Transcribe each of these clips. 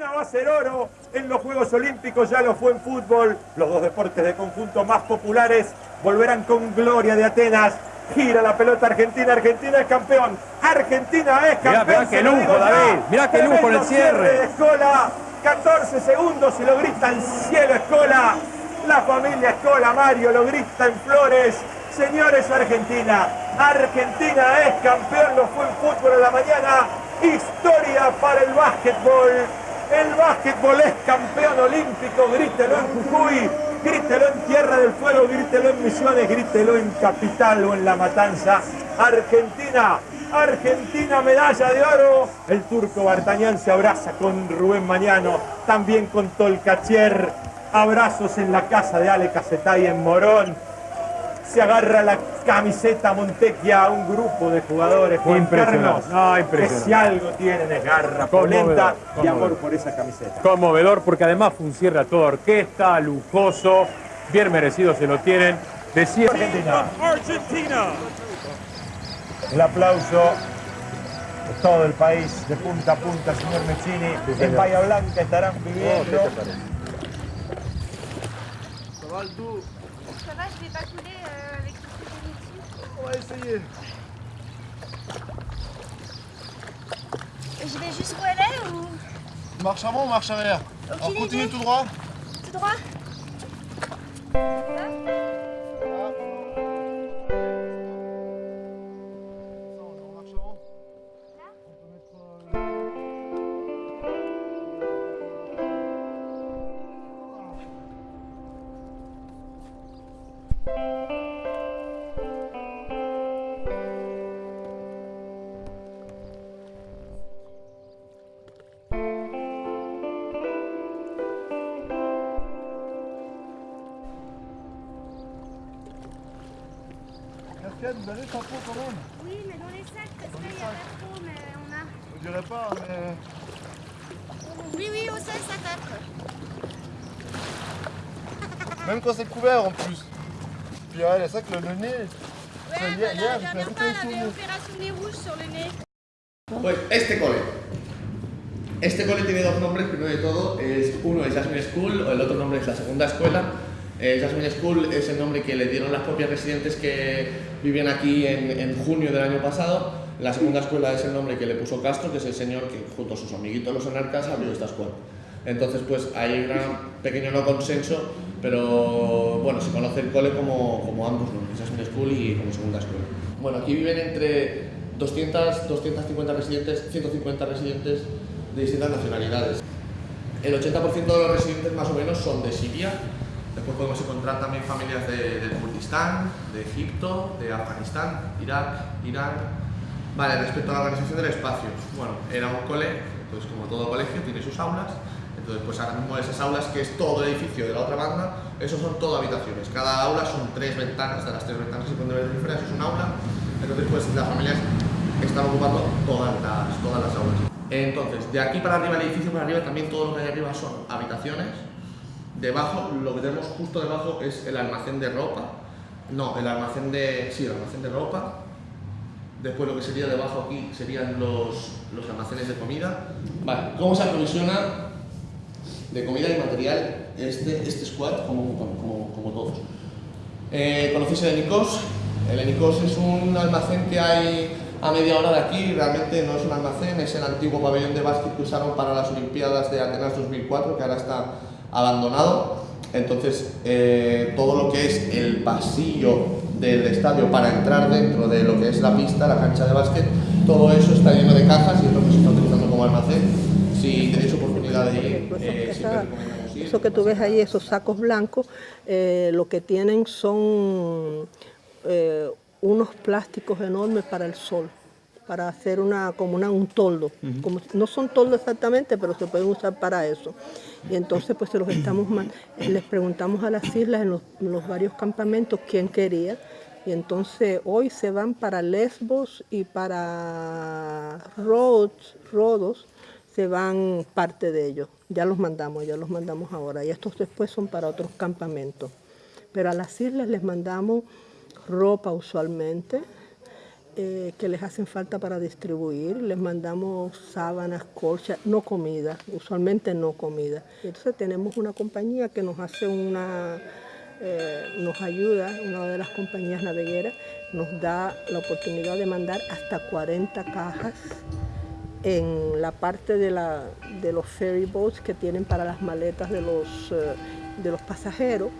Argentina va a ser oro en los Juegos Olímpicos, ya lo fue en fútbol. Los dos deportes de conjunto más populares volverán con gloria de Atenas. Gira la pelota Argentina, Argentina es campeón. Argentina es campeón. Mirá, mirá qué lujo, David. Mirá qué lujo en el cierre. de Escola, 14 segundos y lo grita en cielo Escola. La familia Escola, Mario, lo grita en Flores. Señores, Argentina. Argentina es campeón, lo fue en fútbol en la mañana. Historia para el básquetbol. El básquetbol es campeón olímpico, grítelo en Jujuy, grítelo en Tierra del Fuego, grítelo en Misiones, grítelo en Capital o en La Matanza. Argentina, Argentina medalla de oro. El turco Bartañán se abraza con Rubén Mañano, también con Tolcachier. Abrazos en la casa de Ale Casetay en Morón se agarra la camiseta Montequia a un grupo de jugadores. Juan Carlos, no, que si algo tienen es garra, polenta y amor por esa camiseta. Conmovedor porque además fue un cierre a toda orquesta, lujoso, bien merecido se lo tienen. Decía Argentina. Argentina. El aplauso de todo el país, de punta a punta, señor Mezzini. en Bahía Blanca estarán viviendo. Ça On va essayer. Et Je vais jusqu'où elle est ou? Marche avant ou marche arrière Aucune Alors continue idée. tout droit. tout droit vous avez chapeau quand même Oui, mais dans les sacs, parce qu'il n'y a pas trop, mais on a... Je dirais pas, mais... Oui, oui, au sol, ça tape. Même quand c'est couvert en plus. Puis ouais, ça que le, le nez... Ouais, bah, hier- hier, la j'ai dernière fois, elle avait opération nez rouge sur le nez. Pues este cole. Este cole tiene dos nombres, primero de todo, es, uno es Jasmine School, o el otro nombre es la segunda escuela. Eh, Jasmine School es el nombre que le dieron las propias residentes que vivían aquí en, en junio del año pasado. La segunda escuela es el nombre que le puso Castro, que es el señor que junto a sus amiguitos los anarcas abrió esta escuela. Entonces, pues hay un pequeño no consenso, pero bueno, se conoce el cole como, como ambos nombres, Jasmine School y como segunda escuela. Bueno, aquí viven entre 200, 250 residentes, 150 residentes de distintas nacionalidades. El 80% de los residentes más o menos son de Siria, después podemos encontrar también familias de, de Kurdistán, de Egipto, de Afganistán, Irak, Irán. Vale, respecto a la organización del espacio, bueno, era un cole, entonces como todo colegio tiene sus aulas, entonces pues ahora mismo esas aulas, que es todo el edificio de la otra banda, esos son todo habitaciones, cada aula son tres ventanas, de las tres ventanas se pueden ver eso es un aula, entonces pues las familias están ocupando todas las, todas las aulas. Entonces, de aquí para arriba, el edificio para arriba, también todo lo que hay arriba son habitaciones, debajo, lo que tenemos justo debajo es el almacén de ropa, no, el almacén de, sí, el almacén de ropa, Después lo que sería debajo aquí serían los, los almacenes de comida. Vale, ¿cómo se aprovisiona de comida y material este, este squad como, como, como todos? Eh, ¿Conocéis el Enicos? El Enicos es un almacén que hay a media hora de aquí, realmente no es un almacén, es el antiguo pabellón de básquet que usaron para las Olimpiadas de Atenas 2004, que ahora está abandonado. Entonces, eh, todo lo que es el pasillo del estadio para entrar dentro de lo que es la pista, la cancha de básquet, todo eso está lleno de cajas y es lo que se está utilizando como almacén. Si tenéis oportunidad de ir, Pues eh, esa- siempre recomendamos ir. Eso que tú ves ahí, esos sacos blancos, eh, lo que tienen son unos plásticos enormes para el sol, para hacer una, como una, un toldo. como, no son toldos exactamente, pero se pueden usar para eso. Y entonces pues se los estamos, man- les preguntamos a las islas en los, en los varios campamentos quién quería. Y entonces hoy se van para Lesbos y para Rhodes, Rodos, se van parte de ellos. Ya los mandamos, ya los mandamos ahora. Y estos después son para otros campamentos. Pero a las islas les mandamos ropa usualmente, eh, que les hacen falta para distribuir. Les mandamos sábanas, colchas, no comida, usualmente no comida. Entonces tenemos una compañía que nos hace una, eh, nos ayuda, una de las compañías navegueras, nos da la oportunidad de mandar hasta 40 cajas en la parte de, la, de los ferry boats que tienen para las maletas de los, eh, de los pasajeros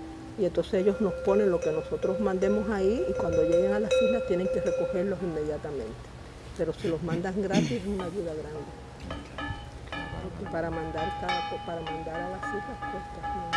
y entonces ellos nos ponen lo que nosotros mandemos ahí y cuando lleguen a las islas tienen que recogerlos inmediatamente. Pero si los mandan gratis es una ayuda grande. Y para mandar, para mandar a las islas cuesta.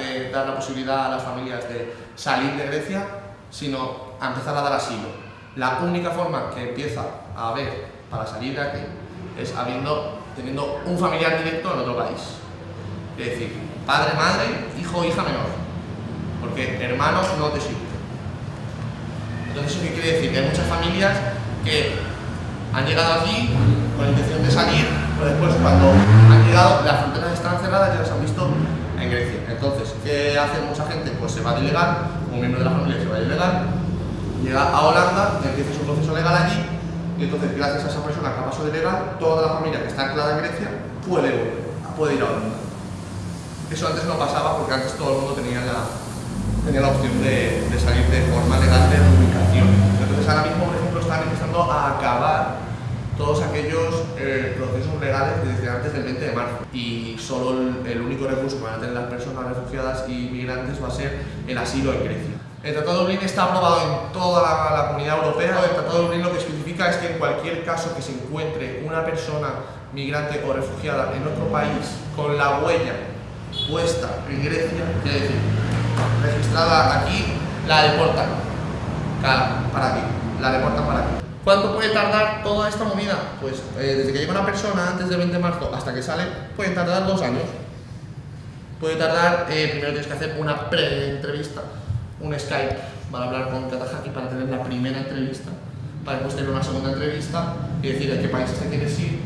De dar la posibilidad a las familias de salir de Grecia, sino a empezar a dar asilo. La única forma que empieza a haber para salir de aquí es habiendo, teniendo un familiar directo en otro país. Es decir, padre, madre, hijo, hija menor. Porque hermanos no te sirven. Entonces, ¿eso qué quiere decir? Que hay muchas familias que han llegado aquí con la intención de salir, pero después cuando han llegado, las fronteras están cerradas ya las han visto en Grecia. Entonces, ¿qué hace mucha gente? Pues se va de ilegal, un miembro de la familia se va de ilegal, llega a Holanda, empieza su proceso legal allí, y entonces gracias a esa persona que pasado de legal, toda la familia que está anclada en Grecia puede volver, puede ir a Holanda. Eso antes no pasaba porque antes todo el mundo tenía la, tenía la opción de, de salir de forma legal de ubicación. Entonces ahora mismo, por ejemplo, están empezando a acabar todos aquellos eh, procesos legales desde antes del 20 de marzo y solo el, único recurso que van a tener las personas refugiadas y migrantes va a ser el asilo en Grecia. El Tratado de Dublín está aprobado en toda la, la, comunidad europea. El Tratado de Dublín lo que especifica es que en cualquier caso que se encuentre una persona migrante o refugiada en otro país con la huella puesta en Grecia, quiere decir, registrada aquí, la deportan para aquí, la deportan para aquí. ¿Cuánto puede tardar toda esta movida? Pues eh, desde que llega una persona antes del 20 de marzo hasta que sale, puede tardar dos años. Puede tardar, eh, primero tienes que hacer una pre-entrevista, un Skype para hablar con Katahaki para tener la primera entrevista, para después tener una segunda entrevista y decir a qué países te quieres ir.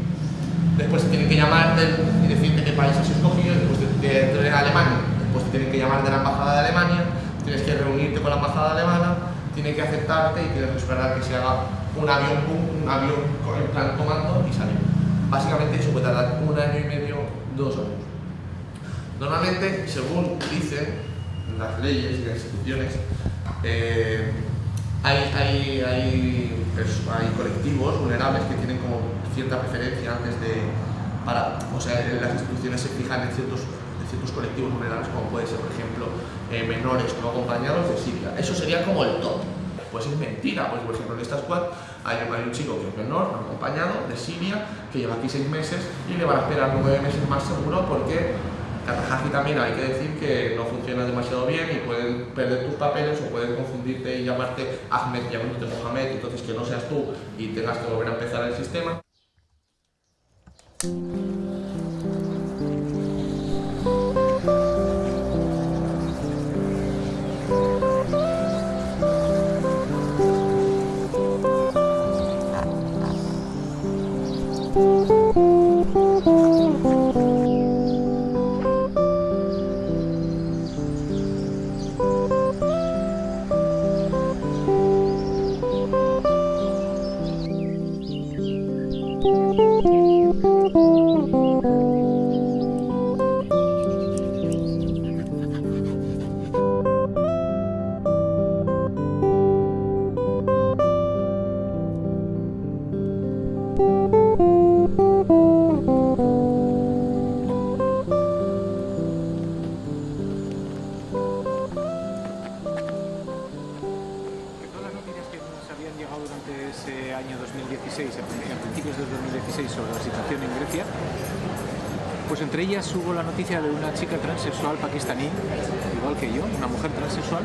Después te tienen que llamar y decirte qué país has escogido, después de, de, de Alemania. Después te tienen que llamar de la embajada de Alemania, tienes que reunirte con la embajada alemana, tiene que aceptarte y tienes que esperar que se haga un avión, un avión en plan tomando y salir. Básicamente eso puede tardar un año y medio, dos años. Normalmente, según dicen las leyes y las instituciones, eh, hay, hay, hay, hay, colectivos vulnerables que tienen como cierta preferencia antes de... Para, o sea, las instituciones se fijan en ciertos, ciertos colectivos vulnerables como puede ser, por ejemplo, eh, menores no acompañados de Siria. Eso sería como el top. Pues es mentira, pues por ejemplo en esta squad hay, un chico que es menor, no acompañado, de Siria, que lleva aquí seis meses y le van a esperar nueve meses más seguro porque Katahaki también hay que decir que no funciona demasiado bien y pueden perder tus papeles o pueden confundirte y llamarte Ahmed llamándote Mohamed, entonces que no seas tú y tengas que volver a empezar el sistema. De una chica transexual pakistaní, igual que yo, una mujer transexual,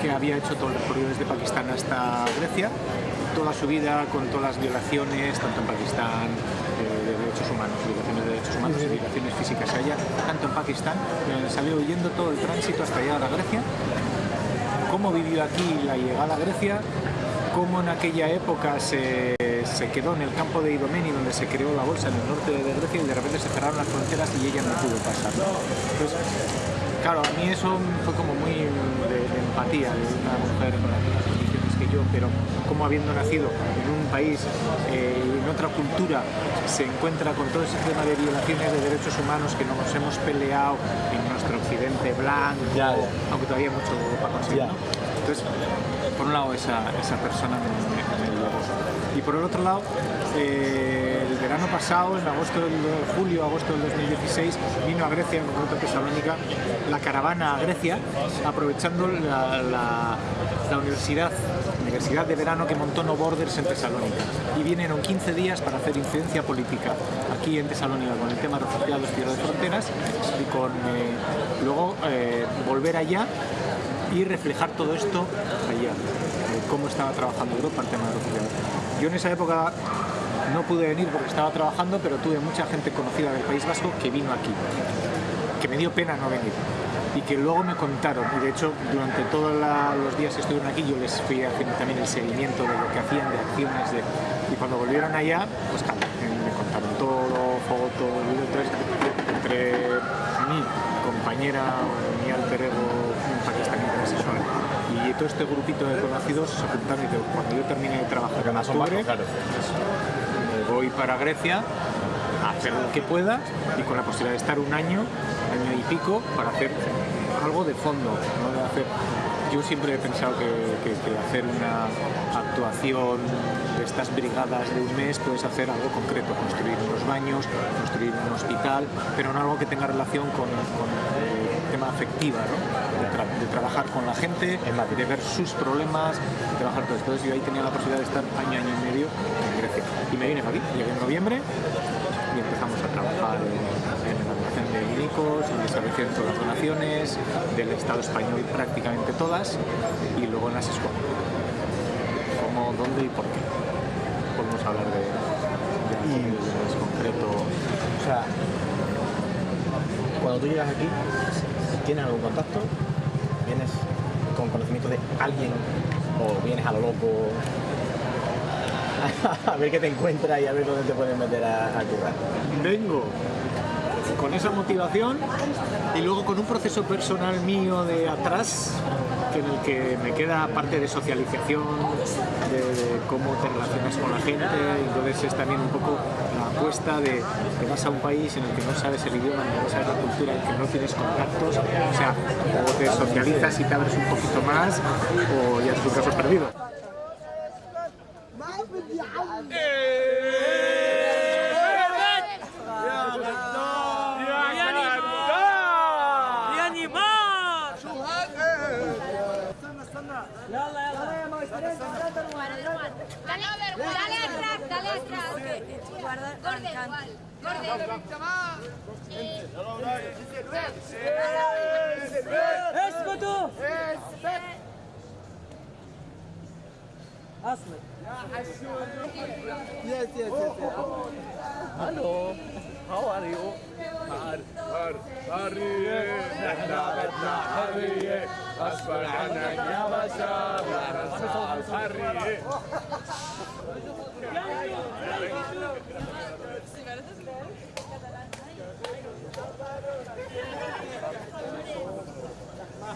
que había hecho todo el recorrido desde Pakistán hasta Grecia, toda su vida con todas las violaciones, tanto en Pakistán, de, de derechos humanos, violaciones de derechos humanos y violaciones físicas a ella, tanto en Pakistán, eh, salió huyendo todo el tránsito hasta llegar a Grecia, cómo vivió aquí la llegada a Grecia, cómo en aquella época se, se, quedó en el campo de Idomeni donde se creó la bolsa en el norte de Grecia y de repente se cerraron las fronteras y ella no pudo pasar. Entonces, claro, a mí eso fue como muy de, de empatía de una mujer con las mismas condiciones que yo, pero como habiendo nacido en un país, eh, en otra cultura, se encuentra con todo ese tema de violaciones de derechos humanos que nos hemos peleado en nuestro occidente blanco, ya, ya. aunque todavía hay mucho para conseguir. ¿no? Entonces, por un lado esa, esa persona me, me llevó. Y por el otro lado, eh, el verano pasado, en agosto del, julio, agosto del 2016, vino a Grecia, en concreto a Tesalónica, la caravana a Grecia, aprovechando la, la, la universidad Universidad de Verano que montó No Borders en Tesalónica y vinieron 15 días para hacer incidencia política aquí en Tesalónica con el tema refugiados y de fronteras y con eh, luego eh, volver allá y reflejar todo esto allá, eh, cómo estaba trabajando Europa el tema de refugiados. Yo en esa época no pude venir porque estaba trabajando, pero tuve mucha gente conocida del País Vasco que vino aquí, que me dio pena no venir y que luego me contaron, y de hecho durante todos los días que estuvieron aquí yo les fui haciendo también el seguimiento de lo que hacían, de acciones, de, y cuando volvieron allá, pues claro, me contaron todo, fotos, entonces entre mi compañera, mi alter ego, y todo este grupito de conocidos se juntaron y digo, cuando yo termine de trabajar en octubre, claro. voy para Grecia a hacer lo que pueda y con la posibilidad de estar un año, año y pico para hacer algo de fondo, ¿no? de hacer yo siempre he pensado que, que, que hacer una actuación de estas brigadas de un mes puedes hacer algo concreto, construir unos baños, construir un hospital, pero no algo que tenga relación con, con el tema afectiva, ¿no? De, tra- de trabajar con la gente, de ver sus problemas, de trabajar todo. Entonces yo ahí tenía la posibilidad de estar año, año y medio en Grecia. Y me vine para aquí, llegué en noviembre y empezamos a trabajar en, en la donación de médicos, en el establecimiento de las donaciones, del Estado español prácticamente todas, y luego en las escuelas. ¿Cómo, dónde y por qué? Podemos hablar de, de en concreto. O sea, cuando tú llegas aquí, ¿tienes algún contacto? ¿Vienes con conocimiento de alguien o vienes a lo loco a ver qué te encuentras y a ver dónde te puedes meter a, a currar? Vengo con esa motivación y luego con un proceso personal mío de atrás en el que me queda parte de socialización, de, de cómo te relacionas con la gente, entonces es también un poco apuesta de que vas a un país en el que no sabes el idioma, ni no sabes la cultura, en el que no tienes contactos, o sea, o te socializas y te abres un poquito más, o ya es tu caso perdido. Gorde igual. Gorde. اسكتوا اسكت اصلك يا حشود يس يس يس هلو هاو ار يو حر حر حرية نحنا بدنا حرية أصبر عنك يا بشار حرية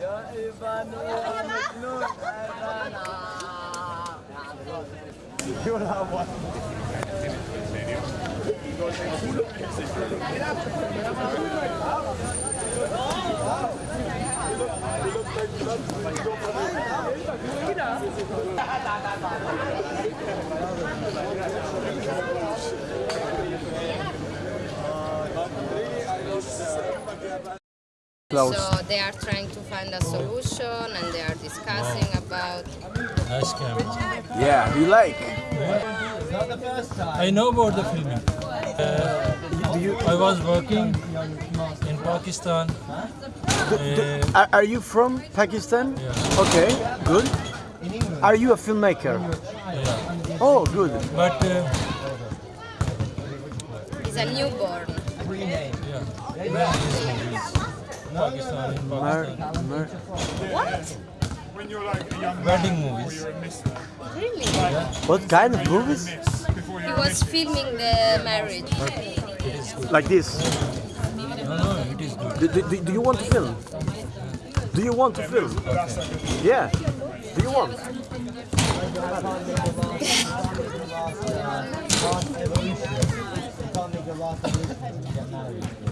يا ايفان Yo la so they are trying to find a solution and they are discussing about Nice camera. Yeah, you like? I know about the filming. Uh, I was working in Pakistan. Uh, Are, are you from Pakistan? Yeah. Okay, good. Are you a filmmaker? yeah. Oh, good. But uh, it's a newborn. yeah, many movies. Pakistan, in Mer, Pakistan. mer, What? Wedding movies. Really? what kind of movies? He was filming the marriage. Like this? No, no, it is good. Do, do, do you want to film? Do you want to film? Yeah. Do you want?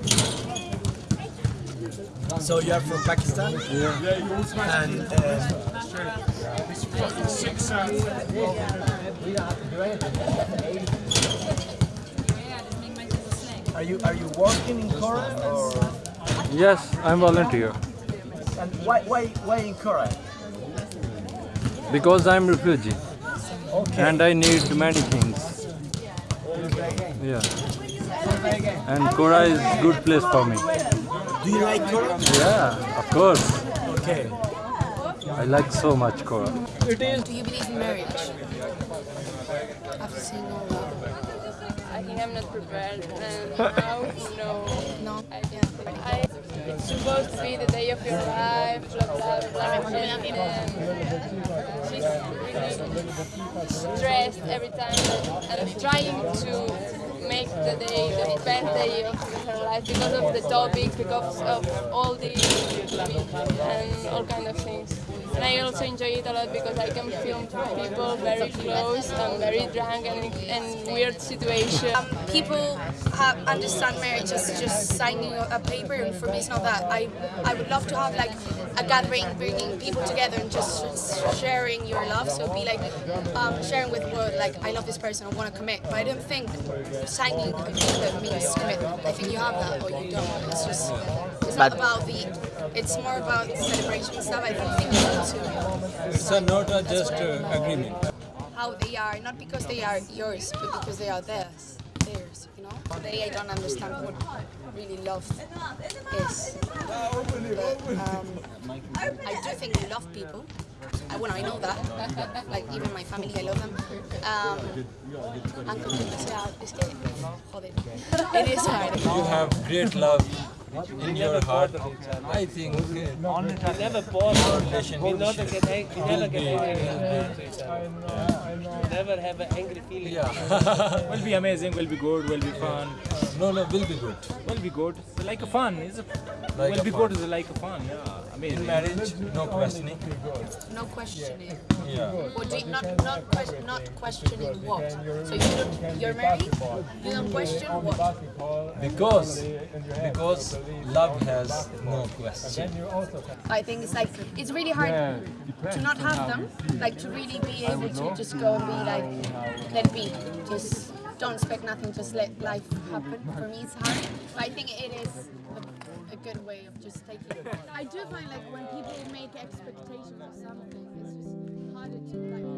So you are from Pakistan? Yeah. yeah And uh, are you are you working in Korea or Yes, I'm volunteer and why why why in Korea? because I'm refugee Okay. and I need many things. Yeah. And Kora is good place for me. Do you like Korea? Yeah, of course. Okay. I like so much Kora. Do you believe in marriage? I've seen all that. I think I'm not prepared. And now, no. No. I, I, it's supposed to be the day of your life, blah blah blah. And, and she's really stressed every time, and I'm trying to make the day the best day of her life because of the topic, because of all the and all kind of things. And I also enjoy it a lot because I can film people very close and very drunk and in weird situations. Um, people have, understand marriage as just signing a paper, and for me it's not that. I I would love to have like a gathering, bringing people together and just sharing your love. So be like um, sharing with what like I love this person, I want to commit. But I don't think signing a paper means commitment. I think you have that or you don't. It's just it's not But- about the. It's more about celebration stuff. I don't think you need to It's a not a just uh, agreement. how they are, not because they are yours, but because they are theirs. Theirs, you know. They I don't understand what really love is. But, um, I do think you love people. I, well, I know that. Like even my family, I love them. Um, and yeah, es joder, it is hard. You have great love in your heart. I think uh, your relation We never get angry. We never will get be- angry. Never have an angry feeling. Yeah. will be amazing, will be good, will be fun. No, no, will be good. Will be good. Like a fun. It's a, Like will a be fun. good. It's like a fun. Yeah, amazing. In marriage, no questioning. No questioning. Yeah. Or do you, not not not questioning what? So you don't you're married. You don't question what? Because, because love has no question. I think it's like it's really hard to not have them, like to really be able to just go and be like, let be, just don't expect nothing, just let life happen. For me, it's hard, but I think it is a, good way of just taking. it. I do find like when people make expectations of something, it's just harder to like.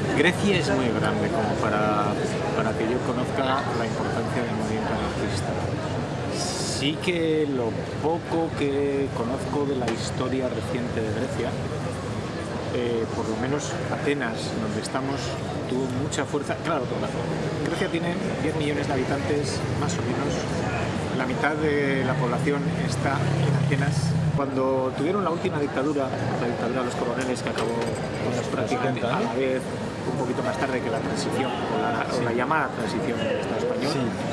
Grecia es muy grande como para, para que yo conozca la importancia del movimiento anarquista. Sí que lo poco que conozco de la historia reciente de Grecia, eh, por lo menos Atenas, donde estamos, tuvo mucha fuerza. Claro, Grecia tiene 10 millones de habitantes, más o menos. La mitad de la población está en Atenas. Cuando tuvieron la última dictadura, la dictadura de los coroneles que acabó pues, prácticamente a la vez, un poquito más tarde que la transición, o la, o la llamada transición del Estado español,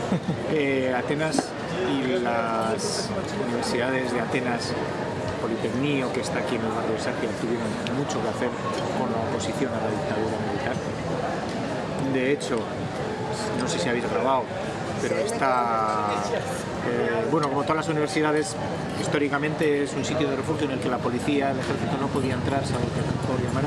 eh, Atenas y las universidades de Atenas, Politecnio, que está aquí en el barrio de Sergia, tuvieron mucho que hacer con la oposición a la dictadura militar. De hecho, no sé si habéis grabado, pero está, eh, bueno, como todas las universidades, históricamente es un sitio de refugio en el que la policía, el ejército no podía entrar, salvo que por llamar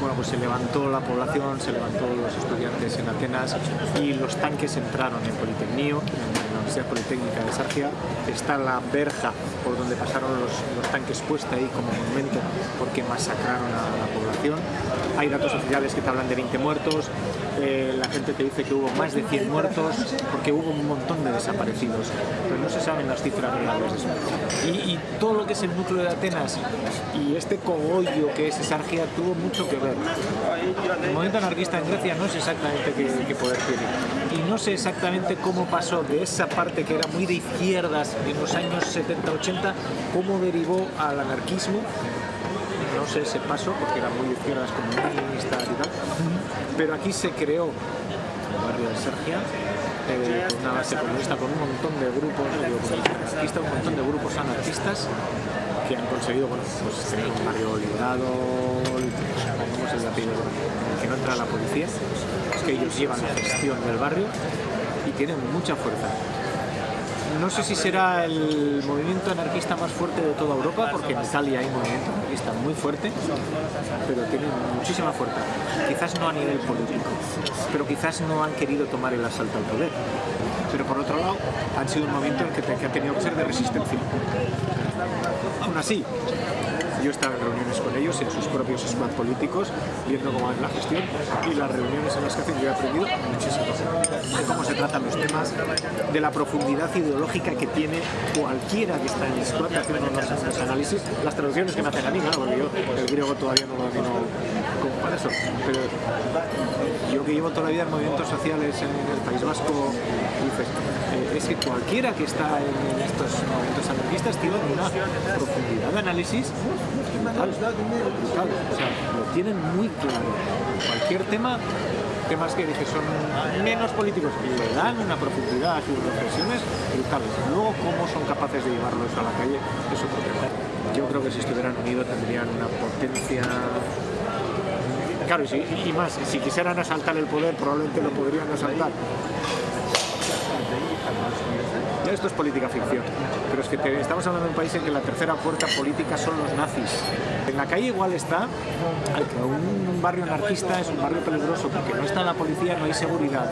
bueno, pues se levantó la población, se levantó los estudiantes en Atenas y los tanques entraron en Politecnio, en la Universidad Politécnica de Sargia. Está la verja por donde pasaron los, los tanques puesta ahí como monumento porque masacraron a la población. Hay datos oficiales que te hablan de 20 muertos, eh, la gente te dice que hubo más de 100 muertos porque hubo un montón de desaparecidos, pero no se saben las cifras reales. Y, y todo lo que es el núcleo de Atenas y este cogollo que es Sargia tuvo mucho que ver. El movimiento anarquista en Grecia no sé exactamente qué, qué poder tiene y no sé exactamente cómo pasó de esa parte que era muy de izquierdas en los años 70-80, cómo derivó al anarquismo no sé ese paso porque era muy izquierdas comunistas y tal pero aquí se creó el barrio de Sergia eh, una base comunista con un montón de grupos digo, un montón de grupos anarquistas que han conseguido bueno, pues, tener un barrio liberado que no entra la policía que ellos llevan la gestión del barrio y tienen mucha fuerza no sé si será el movimiento anarquista más fuerte de toda Europa, porque en Italia hay movimiento anarquista muy fuerte, pero tienen muchísima fuerza. Quizás no a nivel político, pero quizás no han querido tomar el asalto al poder. Pero por otro lado, han sido un movimiento que, que ha tenido que ser de resistencia. Aún así, yo he estado en reuniones con ellos, en sus propios squad políticos, viendo cómo es la gestión y las reuniones en las que hacen. Yo he aprendido muchísimo de cómo se tratan los temas, de la profundidad ideológica que tiene cualquiera que está en el squad haciendo unos, análisis, las traducciones que me hacen a mí, porque yo el griego todavía no lo domino como eso, pero yo que llevo toda la vida en movimientos sociales en el País Vasco, dices, eh, es que cualquiera que está en estos movimientos anarquistas tiene una profundidad de análisis brutal, o sea, lo tienen muy claro. Cualquier tema, temas que dije son menos políticos, le dan una profundidad a sus reflexiones brutales. Luego, cómo son capaces de llevarlo eso a la calle, es otro tema. Yo creo que si estuvieran unidos tendrían una potencia claro, y, más, si quisieran asaltar el poder, probablemente lo podrían asaltar. Esto es política ficción, pero es que estamos hablando de un país en que la tercera fuerza política son los nazis. En la calle igual está, un, un barrio anarquista es un barrio peligroso porque no está la policía, no hay seguridad.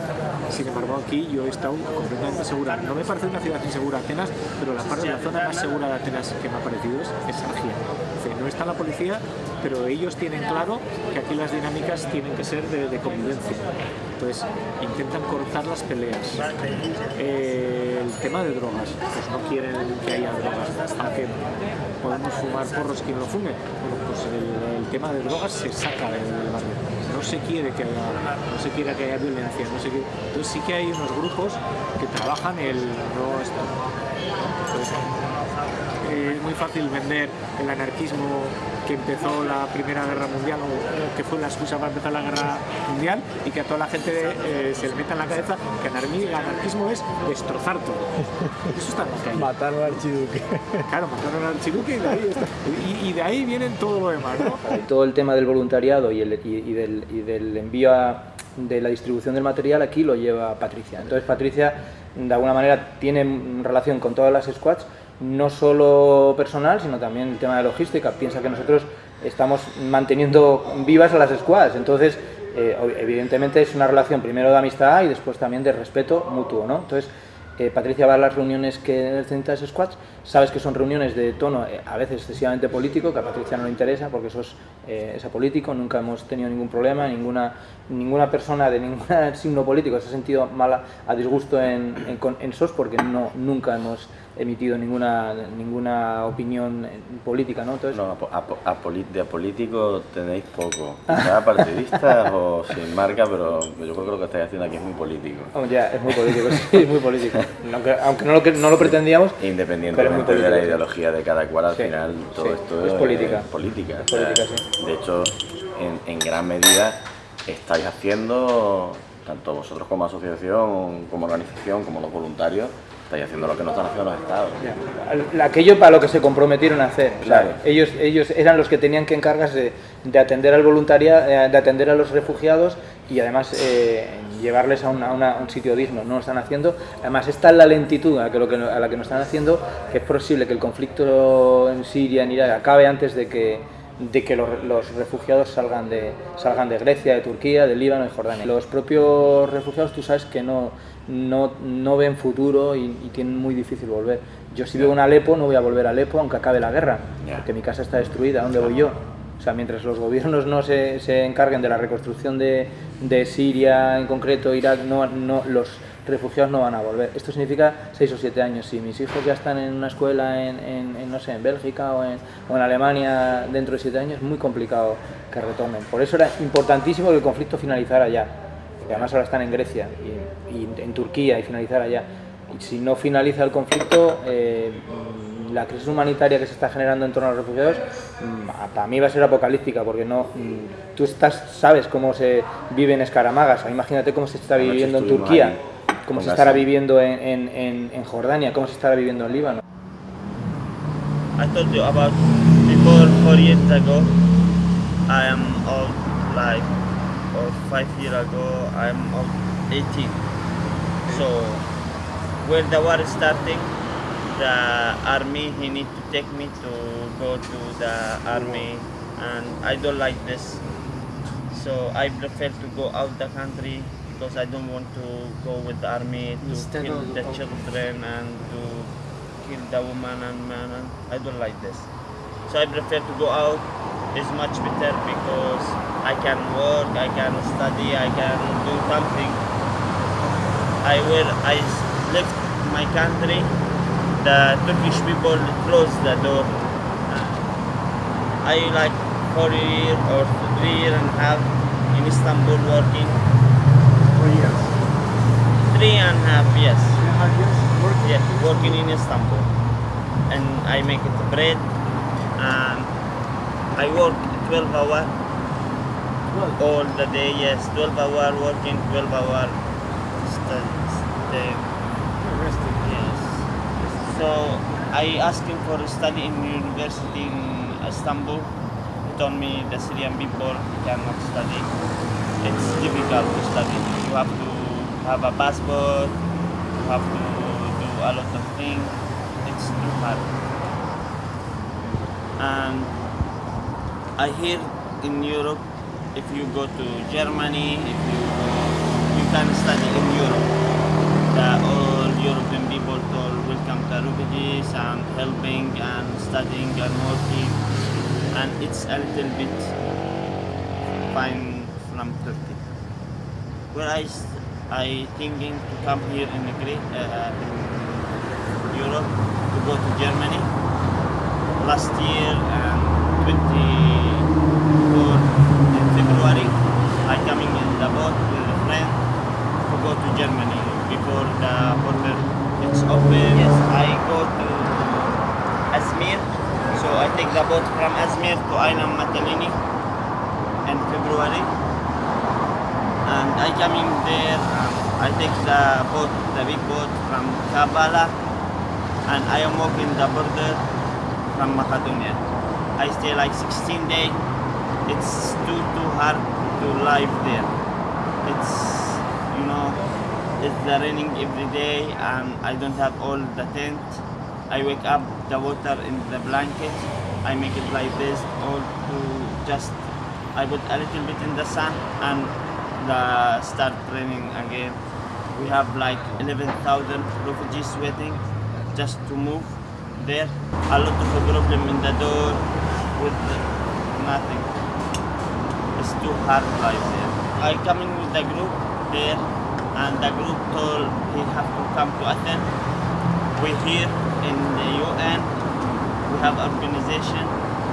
Sin embargo, aquí yo he estado completamente segura. No me parece una ciudad insegura Atenas, pero la, parte, la zona más segura de Atenas que me ha parecido es, es. No está la policía, pero ellos tienen claro que aquí las dinámicas tienen que ser de convivencia. Entonces, intentan cortar las peleas. Eh, el tema de drogas, pues no quieren que haya drogas, aunque podemos fumar porros quien lo fume. Bueno, pues el, tema de drogas se saca del barrio. No se quiere que haya, no se quiere que haya violencia. Entonces sí que hay unos grupos que trabajan el no es muy fácil vender el anarquismo que empezó la Primera Guerra Mundial o que fue la excusa para empezar la Guerra Mundial y que a toda la gente eh, se le meta en la cabeza que el anarquismo es destrozar todo. Eso está en. Matar al archiduque. Claro, matar al archiduque y de ahí, está. Y, y de ahí vienen todo lo demás. ¿no? Todo el tema del voluntariado y, el, y, y, del, y del envío a, de la distribución del material aquí lo lleva Patricia. Entonces Patricia de alguna manera tiene relación con todas las squads no solo personal, sino también el tema de logística. Piensa que nosotros estamos manteniendo vivas a las squads, entonces eh, evidentemente es una relación primero de amistad y después también de respeto mutuo, ¿no? Entonces, eh, Patricia va a las reuniones que necesitas squads, sabes que son reuniones de tono eh, a veces excesivamente político, que a Patricia no le interesa porque eso es, eh, es nunca hemos tenido ningún problema, ninguna, ninguna persona de ningún signo político se ha sentido mala a disgusto en, en, en SOS porque no, nunca hemos emitido ninguna ninguna opinión política, ¿no? No, a, a, de apolítico tenéis poco. Quizás partidistas o sin marca, pero yo creo que lo que estáis haciendo aquí es muy político. Oh, ya, es muy político, sí, es muy político. Aunque, aunque no, lo, no lo pretendíamos. Independientemente de la ideología de cada cual, al sí, final todo sí, esto es, es política. Es política. Es política sí. De hecho, en, en gran medida estáis haciendo, tanto vosotros como asociación, como organización, como los voluntarios, Estáis haciendo lo que no están haciendo los estados. Aquello para lo que se comprometieron a hacer. O sea, Claro. ellos, ellos eran los que tenían que encargarse de, de atender al voluntariado, de atender a los refugiados y además eh, llevarles a, una- una- un sitio digno. No lo están haciendo. Además, está la lentitud a la que, lo que, a la que nos están haciendo que es posible que el conflicto en Siria, en Irak, acabe antes de que, de que los, los refugiados salgan de, salgan de Grecia, de Turquía, de Líbano y Jordania. Los propios refugiados, tú sabes que no, no, no ven futuro y, y tienen muy difícil volver. Yo si vivo en Alepo no voy a volver a Alepo aunque acabe la guerra, porque mi casa está destruida, ¿dónde voy yo? O sea, mientras los gobiernos no se, se encarguen de la reconstrucción de, de Siria en concreto, Irak, no, no, los refugiados no van a volver. Esto significa seis o siete años. Si mis hijos ya están en una escuela en, en- en, no sé, en Bélgica o en, o en Alemania dentro de siete años, es muy complicado que retomen. Por eso era importantísimo que el conflicto finalizara ya. Y además ahora están en Grecia y, y en Turquía y finalizara ya. Y si no finaliza el conflicto, eh, la crisis humanitaria que se está generando en torno a los refugiados, mm, para mí va a ser apocalíptica, porque no, mm, tú estás, sabes cómo se vive en Escaramagas, imagínate cómo se está viviendo en Turquía, cómo se estará viviendo en, en- en- en Jordania, cómo se estará viviendo en Líbano. I told you about before four years ago. I am old, like, five years ago. I am old, 18. So, when the war is starting, the army he need to take me to go to the army, and I don't like this. So I prefer to go out the country because I don't want to go with the army to Instead kill the children and to kill the woman and man. And I don't like this. So I prefer to go out. It's much better because I can work, I can study, I can do something. I will. I left my country. The Turkish people closed the door. I like four year or three year and a half in Istanbul working. Three years. Three and a half years. Three and a half years working? Yeah, working in Istanbul. And I make it bread and I work 12 hour all the day, yes, 12 hour working, 12 hour study. stay. Yes. So I asked him for a study in university in Istanbul. He told me the Syrian people cannot study. It's difficult to study. You have to have a passport. You have to do a lot of things. It's too hard. And I hear in Europe, if you go to Germany, if you you can study in Europe. The all European people told welcome the refugees and helping and studying and working, and it's a little bit fine from Turkey. Where I thinking to come here in uh, in Europe, to go to Germany. Last year, um, 24 in February, I coming in the boat with a friend to go to Germany before the border it's open. Yes, I go to Azmir, so I take the boat from Azmir to Island Matalini in February, and I coming there. Um, I take the boat, the big boat from and I am walking the border from Macedonia. I stay like 16 days. It's too too hard to live there. It's you know it's the raining every day and I don't have all the tent. I wake up the water in the blanket. I make it like this all to just I put a little bit in the sun and the start raining again. We have like 11,000 refugees waiting just to move there. A lot of the problem in the door with nothing. It's too hard life there. I coming with the group there and the group told he have to come to Athens. We here in the UN, we have organization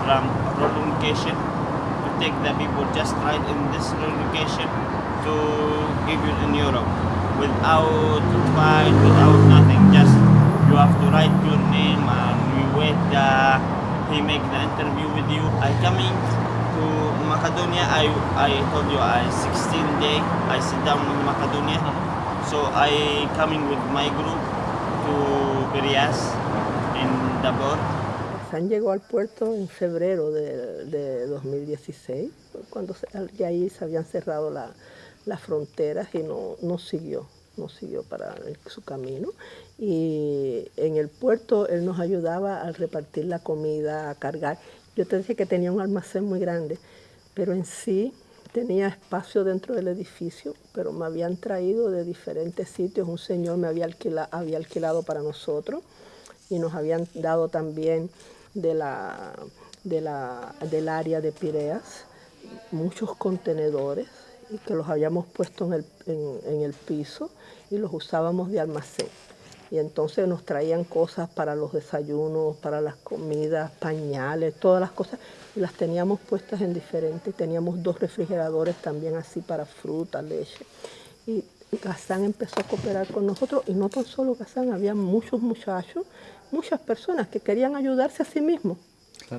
from relocation to take the people just right in this relocation to give you in Europe without fight, without nothing, just you have to write your name and we wait the he make the interview with you. I coming to Macedonia. I I told you I 16 day I sit down in Macedonia. So I coming with my group to Berias in the boat. Hassan llegó al puerto en febrero de, de 2016, cuando se- ya ahí se habían cerrado la- las fronteras y no, no siguió, no siguió para su camino. Y en el puerto él nos ayudaba a repartir la comida, a cargar. Yo te dije que tenía un almacén muy grande, pero en sí tenía espacio dentro del edificio, pero me habían traído de diferentes sitios. Un señor me había, alquila- había alquilado para nosotros y nos habían dado también de la, de la, del área de Pireas muchos contenedores que los habíamos puesto en el, en- en el piso y los usábamos de almacén. Y entonces nos traían cosas para los desayunos, para las comidas, pañales, todas las cosas, y las teníamos puestas en diferentes. Teníamos dos refrigeradores también así para fruta, leche. Y Gazán empezó a cooperar con nosotros, y no tan solo Gazán, había muchos muchachos, muchas personas que querían ayudarse a sí mismos.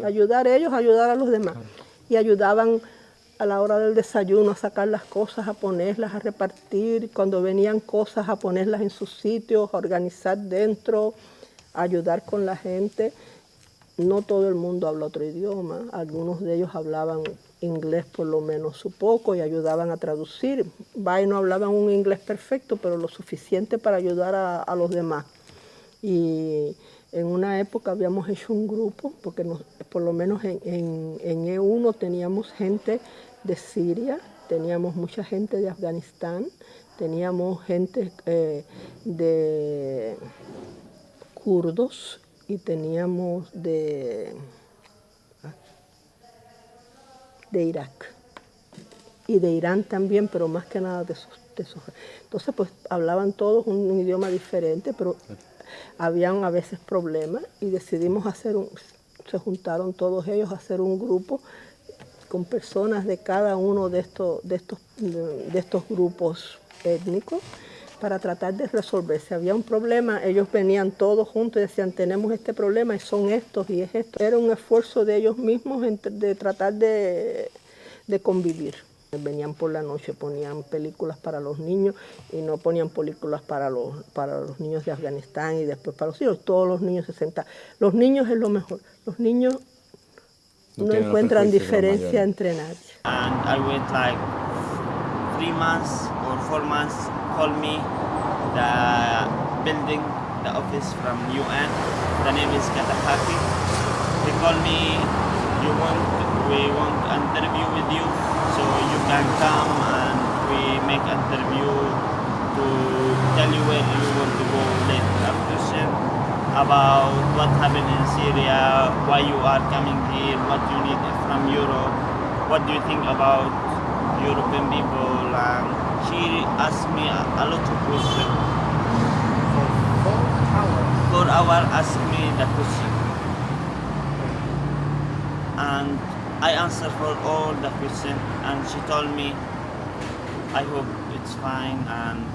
Ayudar a ellos, ayudar a los demás. Y ayudaban a la hora del desayuno a sacar las cosas, a ponerlas, a repartir. Cuando venían cosas, a ponerlas en sus sitios, a organizar dentro, a ayudar con la gente. No todo el mundo habla otro idioma. Algunos de ellos hablaban inglés por lo menos un poco y ayudaban a traducir. Vaya, no hablaban un inglés perfecto, pero lo suficiente para ayudar a, a los demás. Y en una época habíamos hecho un grupo, porque nos- por lo menos en, en- en E1 teníamos gente de Siria, teníamos mucha gente de Afganistán, teníamos gente eh, de kurdos y teníamos de, de Irak y de Irán también, pero más que nada de esos, de esos. Entonces, pues hablaban todos un, un idioma diferente, pero habían a veces problemas y decidimos hacer un, se juntaron todos ellos a hacer un grupo con personas de cada uno de estos, de estos, de estos grupos étnicos para tratar de resolver. Si había un problema, ellos venían todos juntos y decían, tenemos este problema y son estos y es esto. Era un esfuerzo de ellos mismos de tratar de, de convivir. Venían por la noche, ponían películas para los niños y no ponían películas para los, para los niños de Afganistán y después para los hijos. Todos los niños se sentaban. Los niños es lo mejor. Los niños No encuentran diferencia entre nadie. and I wait like three months or four months. Call me the building, the office from UN. The name is Katahaki. They call me. You want? We want interview with you, so you can come and we make interview to tell you where you want to go later. About what happened in Syria, why you are coming here, what you need from Europe, what do you think about European people, and she asked me a, lot of questions. For hour, asked me the question, and I answered for all the question, and she told me, I hope it's fine, and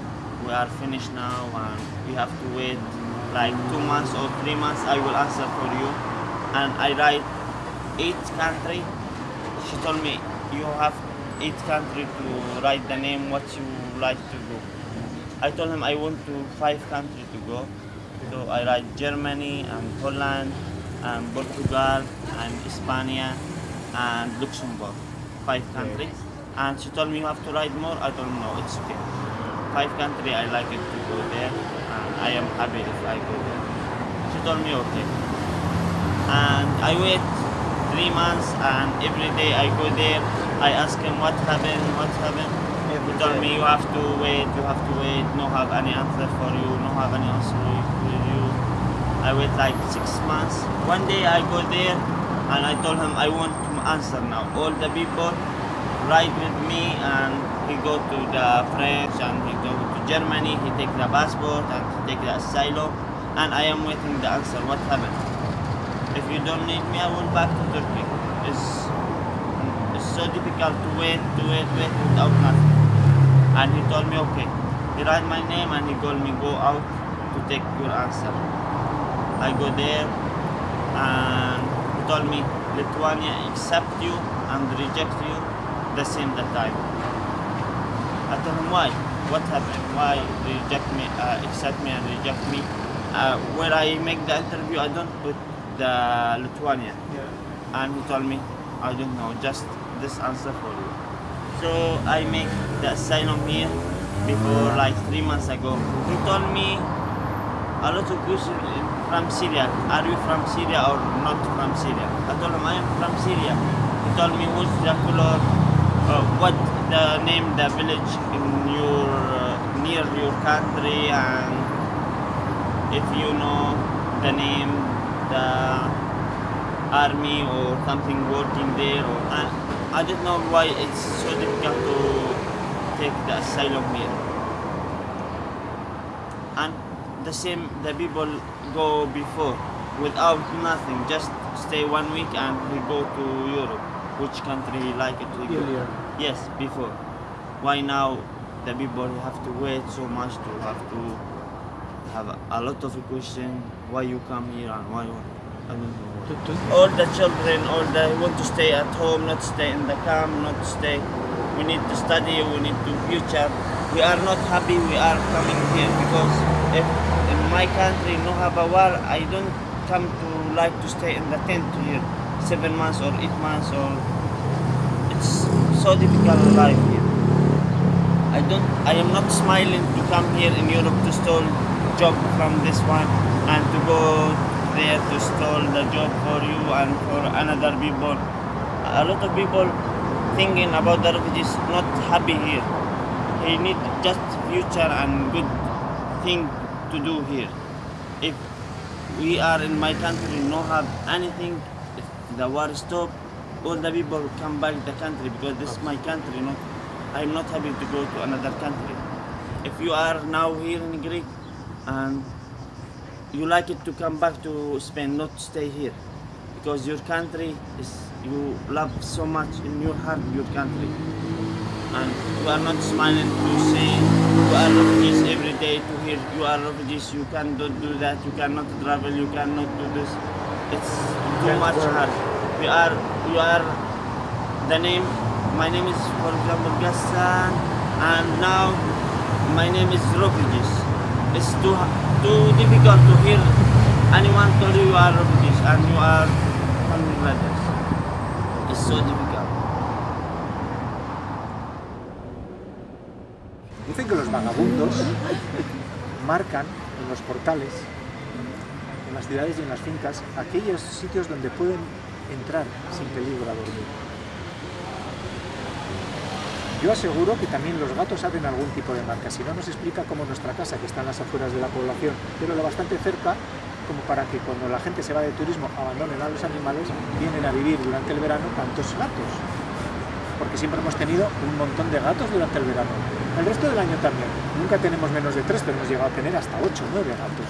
we are finished now, and we have to wait like two months or three months. I will answer for you, and I write eight country. She told me you have eight country to write the name what you like to go. I told him I want to five country to go, so I write Germany and Holland and Portugal and España and Luxembourg, five countries. And she told me you have to write more. I don't know it's okay. Five country I like it to go there, I am happy if I go there. She told me okay. And I wait three months, and every day I go there. I ask him what happened, what happened. He told me you have to wait, you have to wait. No have any answer for you, no have any answer with you. I wait like six months. One day I go there and I told him I want to answer now. All the people ride with me and he go to the French and he go to Germany. He take the passport and take the asylum and I am waiting the answer. What happened? If you don't need me, I will back to Turkey. It's, it's so difficult to wait, to wait, wait without nothing. And he told me, okay. He write my name and he told me, go out to take your answer. I go there and he told me, Lithuania accept you and reject you the same that time. I told him, why? What happened? Why reject me, uh, accept me and reject me? uh, where I make the interview, I don't put the Lithuania. And he told me, I don't know, just this answer for you. So I make the asylum here before like three months ago. He told me a lot of questions from Syria. Are you from Syria or not from Syria? I told him I am from Syria. He told me what's the color, uh, what the name, the village in your uh, near your country, and if you know the name, the army or something working there. Or, and I don't know why it's so difficult to take the asylum here. And the same, the people go before without nothing, just stay one week and we go to Europe. Which country like it? go. Earlier. Yes, before. Why now the people have to wait so much to have to have a lot of question why you come here and why I don't know. All the children, all the want to stay at home, not stay in the camp, not stay. We need to study, we need to future. We are not happy we are coming here because if in my country no have a war, I don't come to like to stay in the tent here seven months or eight months or so difficult life here. I don't I am not smiling to come here in Europe to steal job from this one and to go there to steal the job for you and for another people. A lot of people thinking about the refugees not happy here. He need just future and good thing to do here. If we are in my country no have anything, if the war stop, all the people come back the country because this is my country. Not, I'm not happy to go to another country. If you are now here in Greece and you like it to come back to Spain, not stay here, because your country is you love so much in your heart your country, and you are not smiling to say you are refugees every day to hear you are refugees. You cannot do that. You cannot travel. You cannot do this. It's too much hard. We are you are the name. My name is for example Gassan, and now my name is refugees. It's too too difficult to hear anyone tell you you are refugees and you are from Bangladesh. It's so difficult. Dicen que los vagabundos marcan en los portales, en las ciudades y en las fincas, aquellos sitios donde pueden entrar sin peligro a dormir. Yo aseguro que también los gatos hacen algún tipo de marca, si no nos explica cómo nuestra casa, que está en las afueras de la población, pero lo bastante cerca, como para que cuando la gente se va de turismo abandonen a los animales, vienen a vivir durante el verano tantos gatos. Porque siempre hemos tenido un montón de gatos durante el verano. El resto del año también. Nunca tenemos menos de tres, pero hemos llegado a tener hasta ocho, nueve gatos.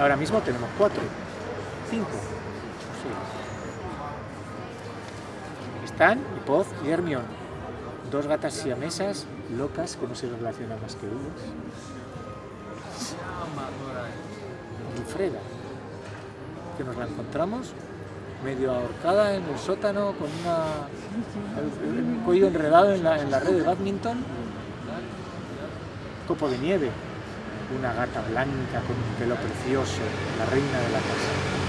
Ahora mismo tenemos cuatro, cinco. Están Hipoz y Hermión, dos gatas siamesas locas que no se relacionan más que ellas. Y Freda, que nos la encontramos medio ahorcada en el sótano con una, el, el cuello enredado en la, en la red de badminton. Copo de nieve, una gata blanca con un pelo precioso, la reina de la casa.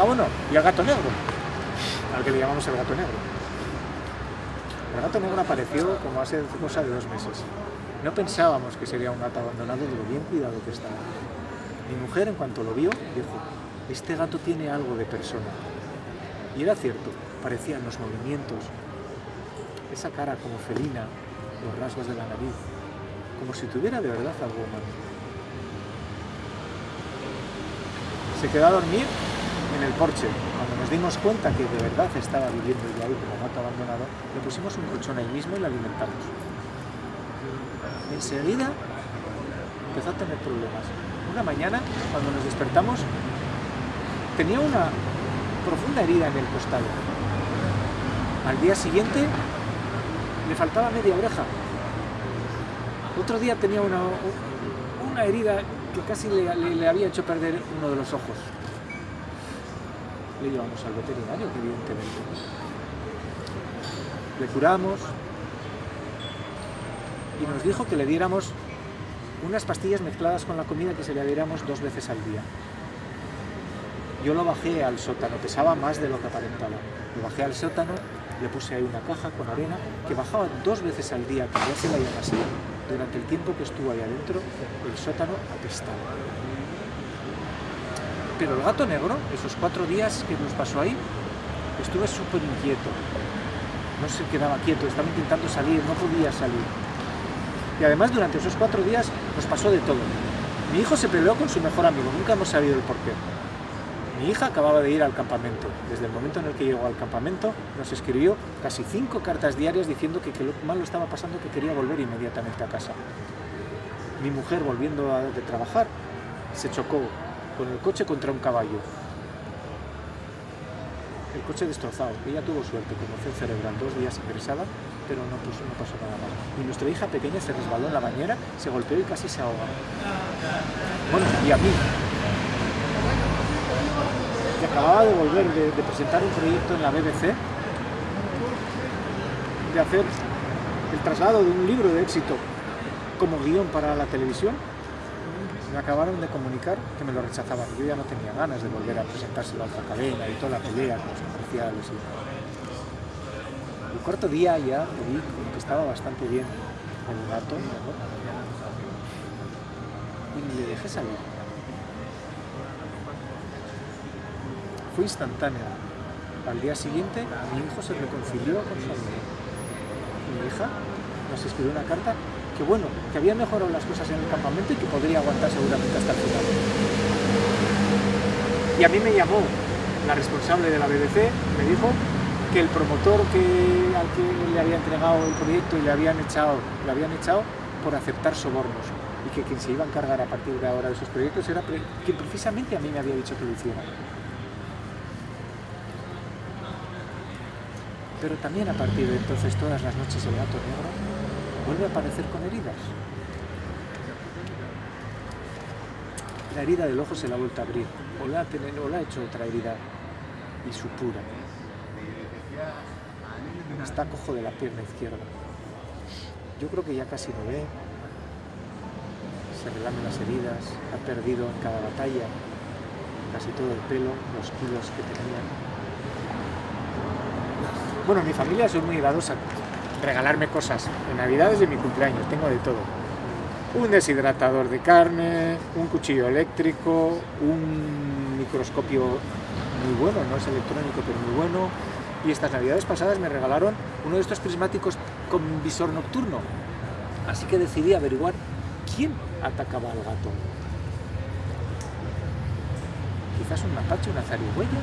Ah, bueno, y el gato negro, al que le llamamos el gato negro. El gato negro apareció como hace cosa de dos meses. No pensábamos que sería un gato abandonado de lo bien cuidado que estaba. Mi mujer, en cuanto lo vio, dijo, este gato tiene algo de persona. Y era cierto, parecían los movimientos, esa cara como felina, los rasgos de la nariz, como si tuviera de verdad algo humano. Se quedó a dormir en el porche. Cuando nos dimos cuenta que de verdad estaba viviendo ya ahí como gato abandonado, le pusimos un colchón ahí mismo y le alimentamos. Enseguida empezó a tener problemas. Una mañana, cuando nos despertamos, tenía una profunda herida en el costado. Al día siguiente le faltaba media oreja. Otro día tenía una, una herida que casi le había hecho perder uno de los ojos. Le llevamos al veterinario, evidentemente. Le curamos y nos dijo que le diéramos unas pastillas mezcladas con la comida que se le diéramos dos veces al día. Yo lo bajé al sótano, pesaba más de lo que aparentaba. Lo bajé al sótano, le puse ahí una caja con arena que bajaba dos veces al día, que ya se la así. Durante el tiempo que estuvo ahí adentro, el sótano apestaba. Pero el gato negro, esos cuatro días que nos pasó ahí, estuve súper inquieto. No se quedaba quieto, estaba intentando salir, no podía salir. Y además durante esos cuatro días nos pasó de todo. Mi hijo se peleó con su mejor amigo, nunca hemos sabido el porqué. Mi hija acababa de ir al campamento. Desde el momento en el que llegó al campamento, nos escribió casi cinco cartas diarias diciendo que, lo malo estaba pasando, que quería volver inmediatamente a casa. Mi mujer, volviendo a, de trabajar, se chocó con el coche contra un caballo. El coche destrozado. Ella tuvo suerte, conmoción cerebral, dos días ingresada, pero no, pasó nada mal. Y nuestra hija pequeña se resbaló en la bañera, se golpeó y casi se ahoga. Bueno, y a mí, que acababa de volver de, de, presentar un proyecto en la BBC, de hacer el traslado de un libro de éxito como guion para la televisión, me acabaron de comunicar que me lo rechazaban. Yo ya no tenía ganas de volver a presentárselo a otra cadena y toda la pelea con los comerciales. Y... El cuarto día ya vi que estaba bastante bien el gato, ¿no? y le dejé salir. Fue instantáneo. Al día siguiente mi hijo se reconcilió con su amigo. Mi hija nos escribió una carta que bueno, que había mejorado las cosas en el campamento y que podría aguantar seguramente hasta el final. Y a mí me llamó la responsable de la BBC, me dijo que el promotor que, al que le había entregado el proyecto y le habían echado, le habían echado por aceptar sobornos y que quien se iba a encargar a partir de ahora de esos proyectos era quien precisamente a mí me había dicho que lo hiciera. Pero también a partir de entonces todas las noches el gato negro vuelve a aparecer con heridas. La herida del ojo se la ha vuelto a abrir, o la ha, hecho otra herida y supura. Está cojo de la pierna izquierda. Yo creo que ya casi no ve, se relamen las heridas, ha perdido en cada batalla casi todo el pelo, los kilos que tenía. Bueno, mi familia soy muy dados a regalarme cosas. En Navidades y mi cumpleaños, tengo de todo. Un deshidratador de carne, un cuchillo eléctrico, un microscopio muy bueno, no es electrónico, pero muy bueno. Y estas Navidades pasadas me regalaron uno de estos prismáticos con visor nocturno. Así que decidí averiguar quién atacaba al gato. Quizás un mapache, una zarigüeya.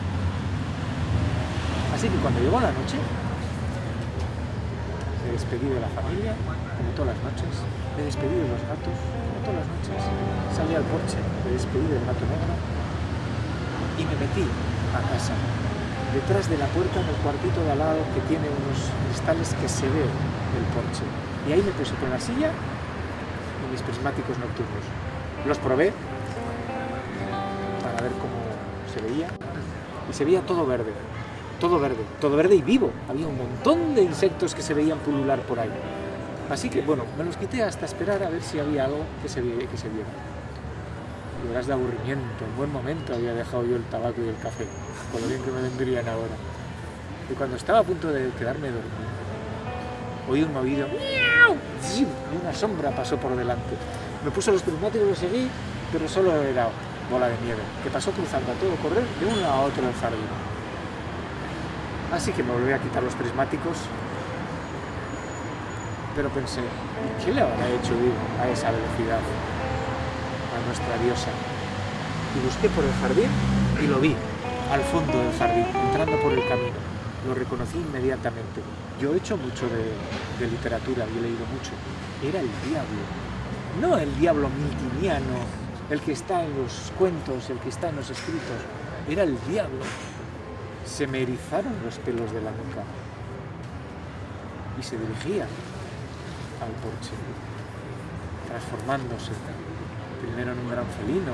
Así que cuando llegó la noche, me despedí de la familia, como todas las noches, me despedí de los gatos, como todas las noches, salí al porche, me despedí del gato negro y me metí a casa, detrás de la puerta en el cuartito de al lado que tiene unos cristales que se ve del porche. Y ahí me puse con la silla y mis prismáticos nocturnos. Los probé para ver cómo se veía. Y se veía todo verde, todo verde, todo verde y vivo. Había un montón de insectos que se veían pulular por ahí. Así que, bueno, me los quité hasta esperar a ver si había algo que se, que se viera. Y verás de aburrimiento, en buen momento había dejado yo el tabaco y el café, con lo bien que me vendrían ahora. Y cuando estaba a punto de quedarme dormido, oí un movido y una sombra pasó por delante. Me puso los prismáticos y lo seguí, pero solo era bola de nieve, que pasó cruzando a todo correr de un lado a otro del jardín. Así que me volví a quitar los prismáticos, pero pensé, ¿qué le habrá hecho ir a esa velocidad a nuestra diosa? Y busqué por el jardín y lo vi, al fondo del jardín, entrando por el camino. Lo reconocí inmediatamente. Yo he hecho mucho de, de literatura y he leído mucho. Era el diablo. No el diablo miltiniano, el que está en los cuentos, el que está en los escritos. Era el diablo se me erizaron los pelos de la nuca y se dirigía al porche, transformándose, primero en un gran felino,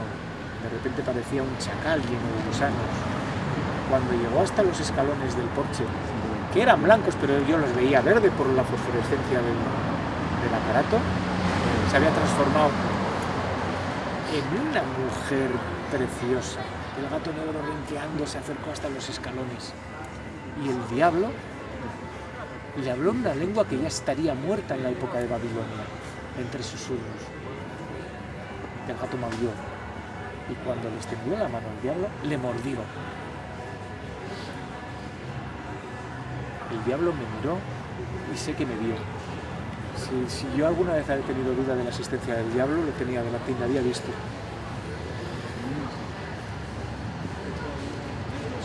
de repente parecía un chacal lleno de gusanos. Cuando llegó hasta los escalones del porche, que eran blancos, pero yo los veía verde por la fosforescencia del, del aparato, se había transformado en una mujer preciosa. El gato negro renqueando se acercó hasta los escalones. Y el diablo le habló una lengua que ya estaría muerta en la época de Babilonia, entre susurros. El gato maulló y cuando le extendió la mano al diablo, le mordió. El diablo me miró y sé que me vio. Si, yo alguna vez había tenido duda de la existencia del diablo, lo tenía delante y me había visto.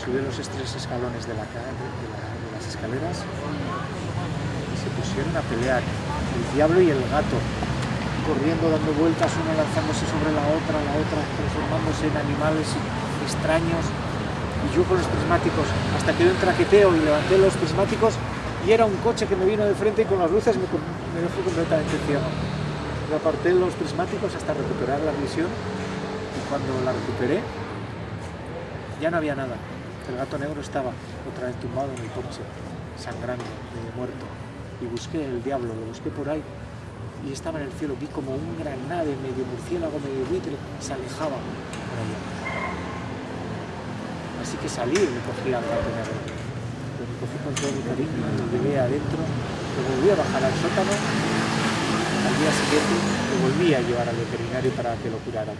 Subió los tres escalones de, la, de, la- de las escaleras y se pusieron a pelear. El diablo y el gato, corriendo, dando vueltas, uno lanzándose sobre la otra, la otra transformándose en animales extraños. Y yo con los prismáticos, hasta que un traqueteo y levanté los prismáticos y era un coche que me vino de frente y con las luces me, me dejó completamente ciego. Aparté los prismáticos hasta recuperar la visión y cuando la recuperé ya no había nada. El gato negro estaba otra vez tumbado en el coche, sangrando, medio muerto. Y busqué el diablo, lo busqué por ahí y estaba en el cielo. Vi como un gran nave, medio murciélago, medio buitre, se alejaba por allá. Así que salí y me cogí al gato negro. Lo cogí con todo mi cariño, lo llevé adentro, lo volví a bajar al sótano. Al día siguiente lo volví a llevar al veterinario para que lo curaran.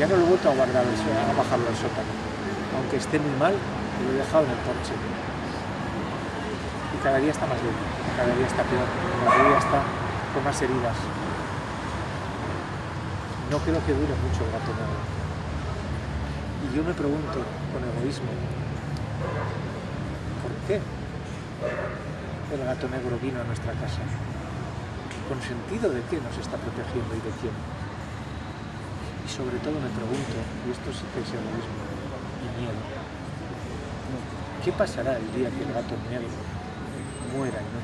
Ya no lo he vuelto a guardar, a bajarlo al sótano. Aunque esté muy mal, lo he dejado en el porche. Y cada día está más débil, cada día está peor, cada día está con más heridas. No creo que dure mucho el gato negro. Y yo me pregunto, con egoísmo, ¿por qué el gato negro vino a nuestra casa? ¿Con sentido de qué nos está protegiendo y de quién? Y sobre todo me pregunto, y esto sí que es egoísmo y miedo, ¿qué pasará el día que el gato negro muera y no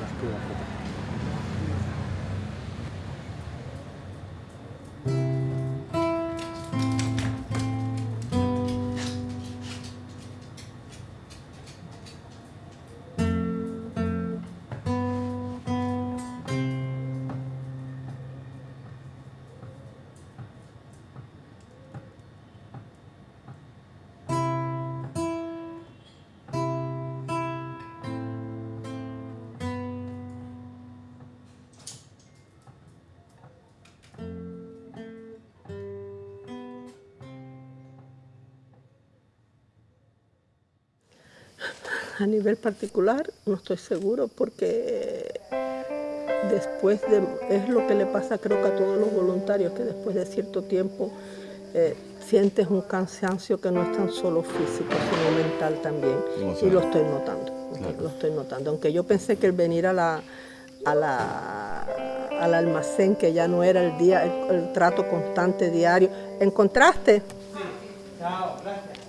A nivel particular no estoy seguro porque después de, es lo que le pasa creo que a todos los voluntarios, que después de cierto tiempo eh, sientes un cansancio que no es tan solo físico, sino mental también. Y lo estoy notando, lo estoy notando. Aunque yo pensé que el venir a la, a la, al almacén, que ya no era el, día, el, el trato constante diario, ¿encontraste?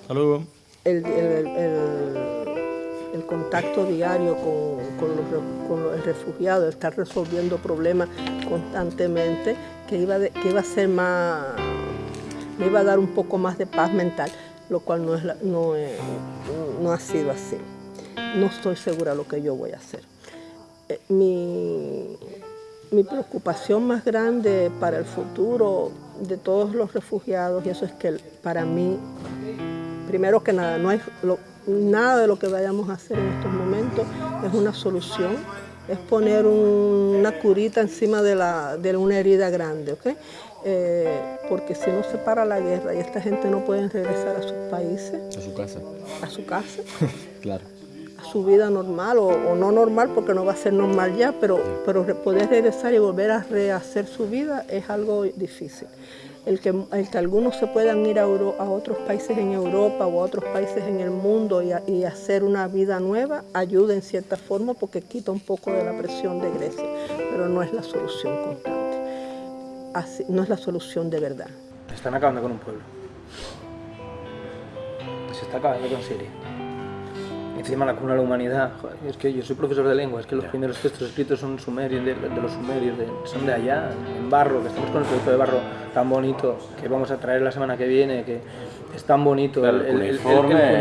Saludos. el, el- el- el contacto diario con, los re- con el refugiado, estar resolviendo problemas constantemente, que iba, que iba a ser más, me iba a dar un poco más de paz mental, lo cual no, es no, no ha sido así. No estoy segura de lo que yo voy a hacer. Eh, mi, mi preocupación más grande para el futuro de todos los refugiados, y eso es que para mí primero que nada, no hay lo- nada de lo que vayamos a hacer en estos momentos es una solución, es poner un- una curita encima de, la, de una herida grande, ¿ok? Eh, porque si no se para la guerra y esta gente no puede regresar a sus países, A su casa. a su casa, Claro. a su vida normal o, o no normal porque no va a ser normal ya, pero, pero poder regresar y volver a rehacer su vida es algo difícil. El que, el que algunos se puedan ir a, otros países en Europa o a otros países en el mundo y hacer una vida nueva ayuda en cierta forma porque quita un poco de la presión de Grecia, pero no es la solución constante, Así- no es la solución de verdad. Están acabando con un pueblo. Se está acabando con Siria. Encima la cuna de la humanidad. Joder, es que yo soy profesor de lengua, es que los primeros textos escritos son sumerios, de, de los sumerios, de- son de allá, en barro, que estamos con el proyecto de barro tan bonito que vamos a traer la semana que viene, que es tan bonito. El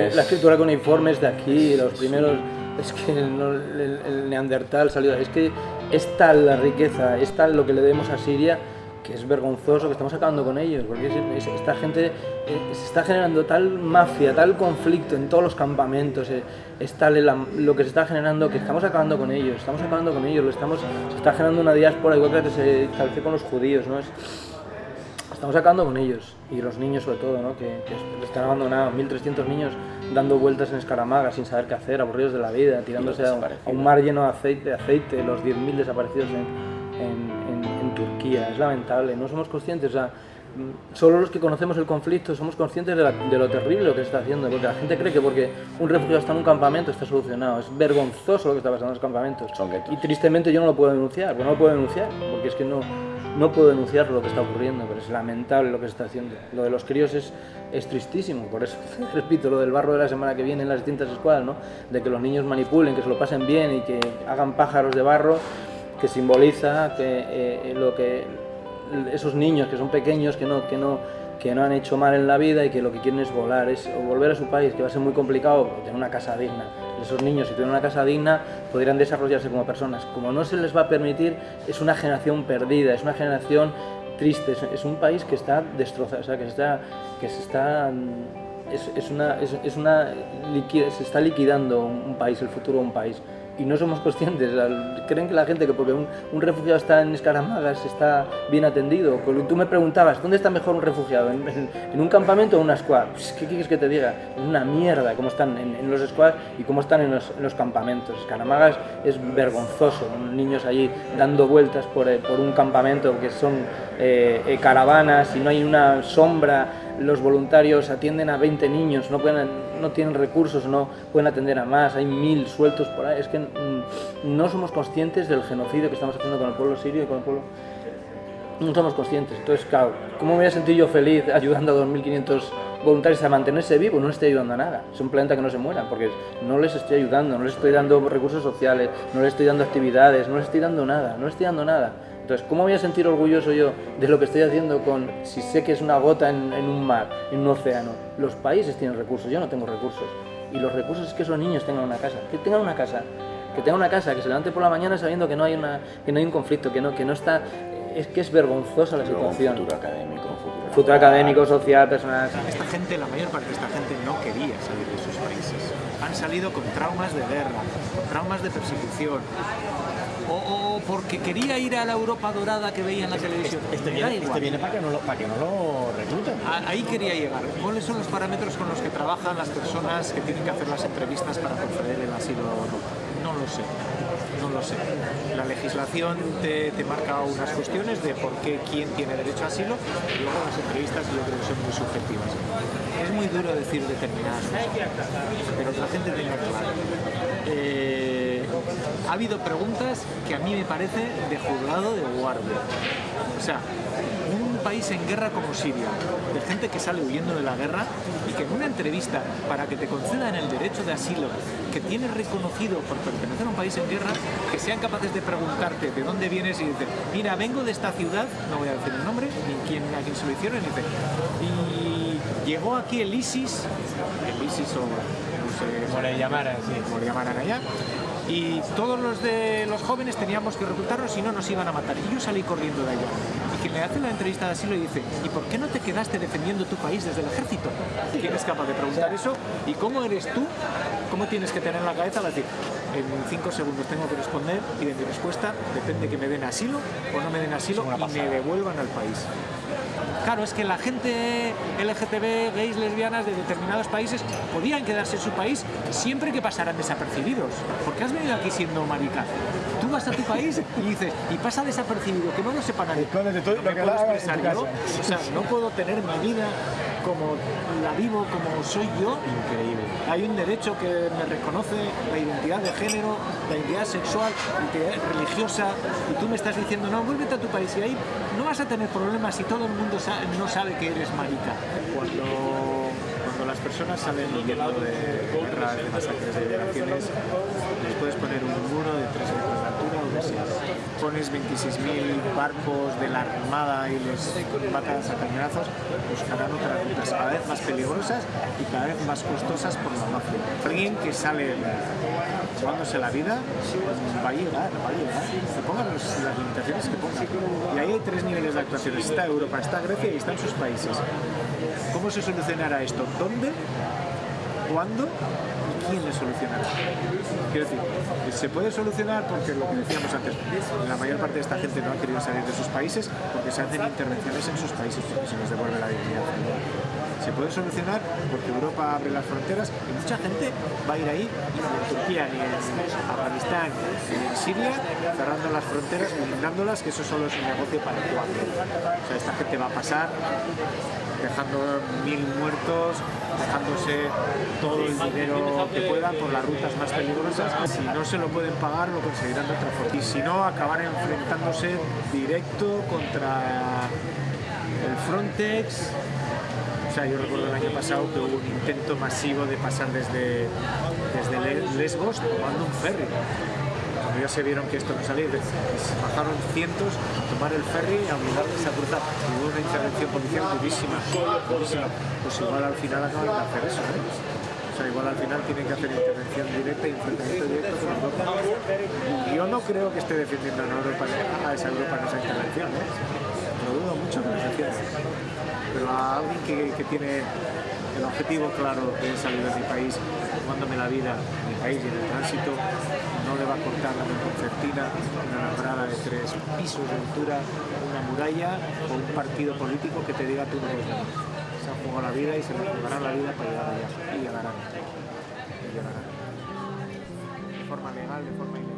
es- la escritura con informes de aquí, los primeros. Es que no- el, el neandertal salió. Es que es tal la riqueza, es tal lo que le debemos a Siria que es vergonzoso que estamos acabando con ellos, porque es- es- esta gente eh, se está generando tal mafia, tal conflicto en todos los campamentos, eh, es tal el lo que se está generando que estamos acabando con ellos, estamos acabando con ellos, lo estamos, se está generando una diáspora igual que se estableció con los judíos, ¿no? Es- estamos acabando con ellos y los niños sobre todo, ¿no? que, que están abandonados, 1.300 niños dando vueltas en escaramaga sin saber qué hacer, aburridos de la vida, tirándose a, a un mar lleno de aceite, de aceite los 10.000 desaparecidos en- en Turquía. Es lamentable, no somos conscientes, o sea, solo los que conocemos el conflicto somos conscientes de, la- de lo terrible lo que se está haciendo, porque la gente cree que porque un refugiado está en un campamento está solucionado. Es vergonzoso lo que está pasando en los campamentos. Y tristemente yo no lo puedo denunciar, pues no lo puedo denunciar, porque es que no, no puedo denunciar lo que está ocurriendo, pero es lamentable lo que se está haciendo. Lo de los críos es, es tristísimo, por eso repito lo del barro de la semana que viene en las distintas escuelas, ¿no? de que los niños manipulen, que se lo pasen bien y que hagan pájaros de barro, que simboliza que eh, lo que esos niños que son pequeños, que no, que no que no han hecho mal en la vida y que lo que quieren es volar, es volver a su país, que va a ser muy complicado tener una casa digna. Esos niños, si tienen una casa digna, podrían desarrollarse como personas. Como no se les va a permitir, es una generación perdida, es una generación triste, es, un país que está destrozado, o sea, que está, que se está es, es una, es, es una se está liquidando un país, el futuro de un país. Y no somos conscientes, creen que la gente que porque un, refugiado está en escaramagas está bien atendido. Tú me preguntabas, ¿dónde está mejor un refugiado? ¿En, un campamento o en una squad? Pues, ¿Qué quieres que te diga? Es una mierda cómo están en, los squads y cómo están en los, en los campamentos. Escaramagas es vergonzoso, niños allí dando vueltas por, eh, por un campamento que son eh, eh, caravanas y no hay una sombra los voluntarios atienden a 20 niños, no, tienen recursos, no pueden atender a más, hay mil sueltos por ahí. Es que mm, no somos conscientes del genocidio que estamos haciendo con el pueblo sirio y con el pueblo... No somos conscientes. Entonces, claro, ¿cómo me voy a sentir yo feliz ayudando a 2.500 voluntarios a mantenerse vivos? No les estoy ayudando a nada. Es un planeta que no se mueran, porque no les estoy ayudando, no les estoy dando recursos sociales, no les estoy dando actividades, no les estoy dando nada, no les estoy dando nada. Entonces, ¿cómo voy a sentir orgulloso yo de lo que estoy haciendo con, si sé que es una gota en, en un mar, en un océano? Los países tienen recursos, yo no tengo recursos. Y los recursos es que esos niños tengan una casa, que tengan una casa, que tengan una casa, que se levante por la mañana sabiendo que no hay, una, que no hay un conflicto, que no, que no está... Es que es vergonzosa la situación. futuro académico, un futuro... Futuro académico, social, personal. Esta gente, la mayor parte de esta gente no quería salir de sus países. Han salido con traumas de guerra, con traumas de persecución. O, o porque quería ir a la Europa dorada que veía en la televisión. Este Me da viene, este viene para que no lo, para que no lo recluten. A- Ahí quería llegar. ¿Cuáles son los parámetros con los que trabajan las personas que tienen que hacer las entrevistas para conceder el asilo no? No lo sé. No lo sé. La legislación te, te marca unas cuestiones de por qué quién tiene derecho a asilo y luego las entrevistas yo creo que son muy subjetivas. Es muy duro decir determinadas cosas, pero que la gente tenga claro. Eh, ha habido preguntas que a mí me parece de juzgado de guardia. O sea, un país en guerra como Siria, de gente que sale huyendo de la guerra y que en una entrevista para que te concedan el derecho de asilo que tienes reconocido por pertenecer a un país en guerra, que sean capaces de preguntarte de dónde vienes y dices, mira, vengo de esta ciudad, no voy a decir el nombre, ni quién, a quién se lo hicieron, y dice, y llegó aquí el ISIS, el ISIS o no sé Como le llamaran, sí. como le llamaran allá, y todos los de los jóvenes teníamos que reclutarnos si no nos iban a matar. Y yo salí corriendo de allá. Y quien le hace la entrevista de asilo y dice, ¿y por qué no te quedaste defendiendo tu país desde el ejército? ¿Quién es capaz de preguntar eso? ¿Y cómo eres tú? ¿Cómo tienes que tener la cabeza para decir, en cinco segundos tengo que responder y de mi respuesta depende que me den asilo o no me den asilo y me devuelvan al país? Claro, es que la gente LGTB, gays, lesbianas de determinados países podían quedarse en su país siempre que pasaran desapercibidos. Porque has venido aquí siendo marica. Tú vas a tu país y dices, y pasa desapercibido, que no lo sepa nadie. No me puedo expresar yo. O sea, no puedo tener mi vida como la vivo, como soy yo. Increíble. Hay un derecho que me reconoce la identidad de género, la identidad sexual, la identidad religiosa, y tú me estás diciendo, no, vuélvete a tu país y ahí no vas a tener problemas si todo el mundo no sabe que eres marica. Cuando, cuando las personas salen huyendo de guerras, de masacres, de violaciones, les puedes poner un muro de tres metros de altura o de seis. Pones 26.000 barcos de la Armada y les matas a cañonazos, buscarán otras rutas cada vez más peligrosas y cada vez más costosas por la mafia. Alguien que sale jugándose la vida va a llegar, va a llegar. Que pongan los- las limitaciones que pongan. Y ahí hay tres niveles de actuación. Está Europa, está Grecia y están sus países. ¿Cómo se solucionará esto? ¿Dónde? ¿Cuándo? ¿Y quién le solucionará? Quiero decir, se puede solucionar porque lo que decíamos antes, la mayor parte de esta gente no ha querido salir de sus países porque se hacen intervenciones en sus países porque se les devuelve la dignidad. Se puede solucionar porque Europa abre las fronteras y mucha gente va a ir ahí, ni en Turquía, ni en Afganistán, ni en Siria, cerrando las fronteras, blindándolas, que eso solo es un negocio para el. O sea, esta gente va a pasar dejando mil muertos, dejándose todo el dinero que puedan por las rutas más peligrosas. Si no se lo pueden pagar, lo conseguirán de otra forma. Y si no, acabar enfrentándose directo contra el Frontex. O sea, yo recuerdo el año pasado que hubo un intento masivo de pasar desde, desde Le- Lesbos tomando un ferry. Ya se vieron que esto no salía, bajaron cientos a tomar el ferry y a obligarles a cruzar. Hubo una intervención policial durísima. Pues igual al final acaban de hacer eso. O sea, igual al final tienen que hacer intervención directa y enfrentamiento directo con Europa. Yo no creo que esté defendiendo a Europa, a esa Europa en esa intervención, ¿eh? Lo dudo mucho que lo defienda. Pero a alguien que, que tiene el objetivo claro de salir de mi país, jugándome la vida en mi país y en el tránsito, no le va a cortar una concertina, una alambrada de tres pisos de altura, una muralla o un partido político que te diga tú no ganar. Se han jugado la vida y se les jugarán la vida para llegar allá. Y llegarán. Y llegarán. De forma legal, de forma ilegal.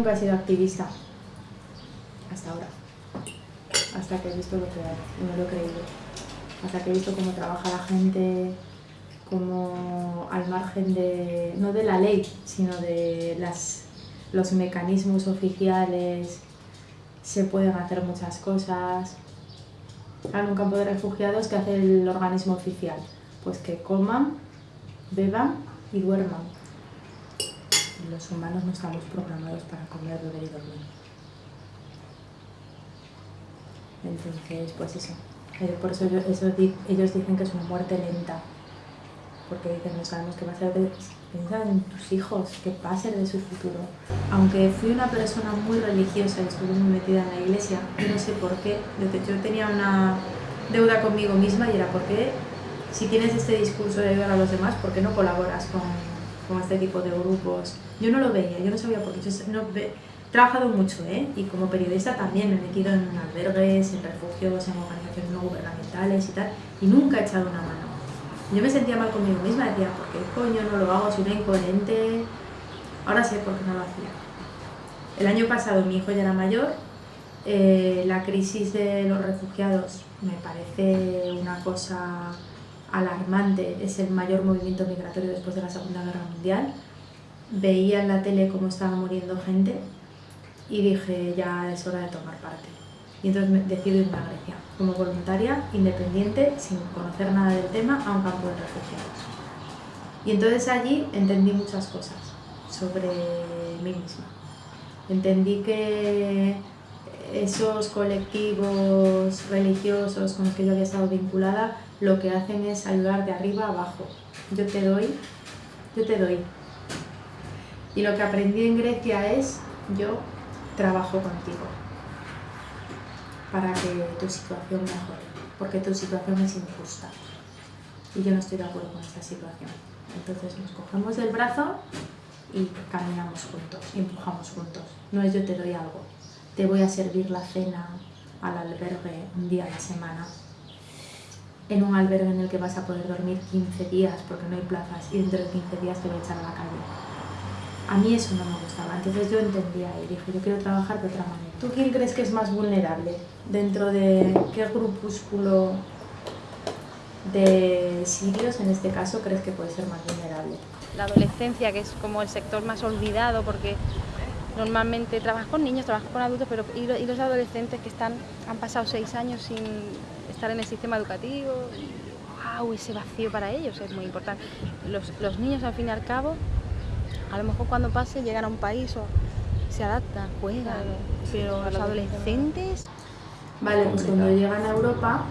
Nunca he sido activista, hasta ahora, hasta que he visto lo que hay, y lo he creído, hasta que he visto cómo trabaja la gente, cómo al margen de, no de la ley, sino de las, los mecanismos oficiales, se pueden hacer muchas cosas. En un campo de refugiados, ¿qué hace el organismo oficial? Pues que coman, beban y duerman. Los humanos no estamos programados para comer, beber y dormir. Entonces, pues eso. Por eso, eso ellos dicen que es una muerte lenta. Porque dicen, no sabemos qué va a hacer de- piensa en tus hijos, que pasen de su futuro. Aunque fui una persona muy religiosa y estuve muy metida en la iglesia, no sé por qué, yo tenía una deuda conmigo misma y era porque si tienes este discurso de ayudar a los demás, ¿por qué no colaboras con, con este tipo de grupos? Yo no lo veía, yo no sabía por qué. Yo no ve, he trabajado mucho, ¿eh? Y como periodista también me he metido en albergues, en refugios, en organizaciones no gubernamentales y tal, y nunca he echado una mano. Yo me sentía mal conmigo misma, decía, ¿por qué coño no lo hago? Soy una incoherente. Ahora sé por qué no lo hacía. El año pasado mi hijo ya era mayor, eh, la crisis de los refugiados me parece una cosa alarmante, es el mayor movimiento migratorio después de la Segunda Guerra Mundial. Veía en la tele cómo estaba muriendo gente y dije, ya es hora de tomar parte. Y entonces decido irme a Grecia, como voluntaria, independiente, sin conocer nada del tema, a un campo de refugiados. Y entonces allí entendí muchas cosas sobre mí misma. Entendí que esos colectivos religiosos con los que yo había estado vinculada lo que hacen es ayudar de arriba a abajo. Yo te doy, yo te doy. Y lo que aprendí en Grecia es yo trabajo contigo para que tu situación mejore, porque tu situación es injusta y yo no estoy de acuerdo con esta situación. Entonces nos cogemos del brazo y caminamos juntos, empujamos juntos. No es yo te doy algo, te voy a servir la cena al albergue un día a la semana, en un albergue en el que vas a poder dormir 15 días porque no hay plazas y dentro de 15 días te voy a echar a la calle. A mí eso no me gustaba, entonces yo entendía y dije, yo quiero trabajar de otra manera. ¿Tú quién crees que es más vulnerable? ¿Dentro de qué grupúsculo de sirios, en este caso, crees que puede ser más vulnerable? La adolescencia, que es como el sector más olvidado porque normalmente trabajas con niños, trabajas con adultos, pero y los adolescentes que están, han pasado seis años sin estar en el sistema educativo, wow, ese vacío para ellos es muy importante. Los, los niños al fin y al cabo, a lo mejor cuando pase llegan a un país o se adaptan, juegan, pero los adolescentes... Vale, pues cuando llegan a Europa,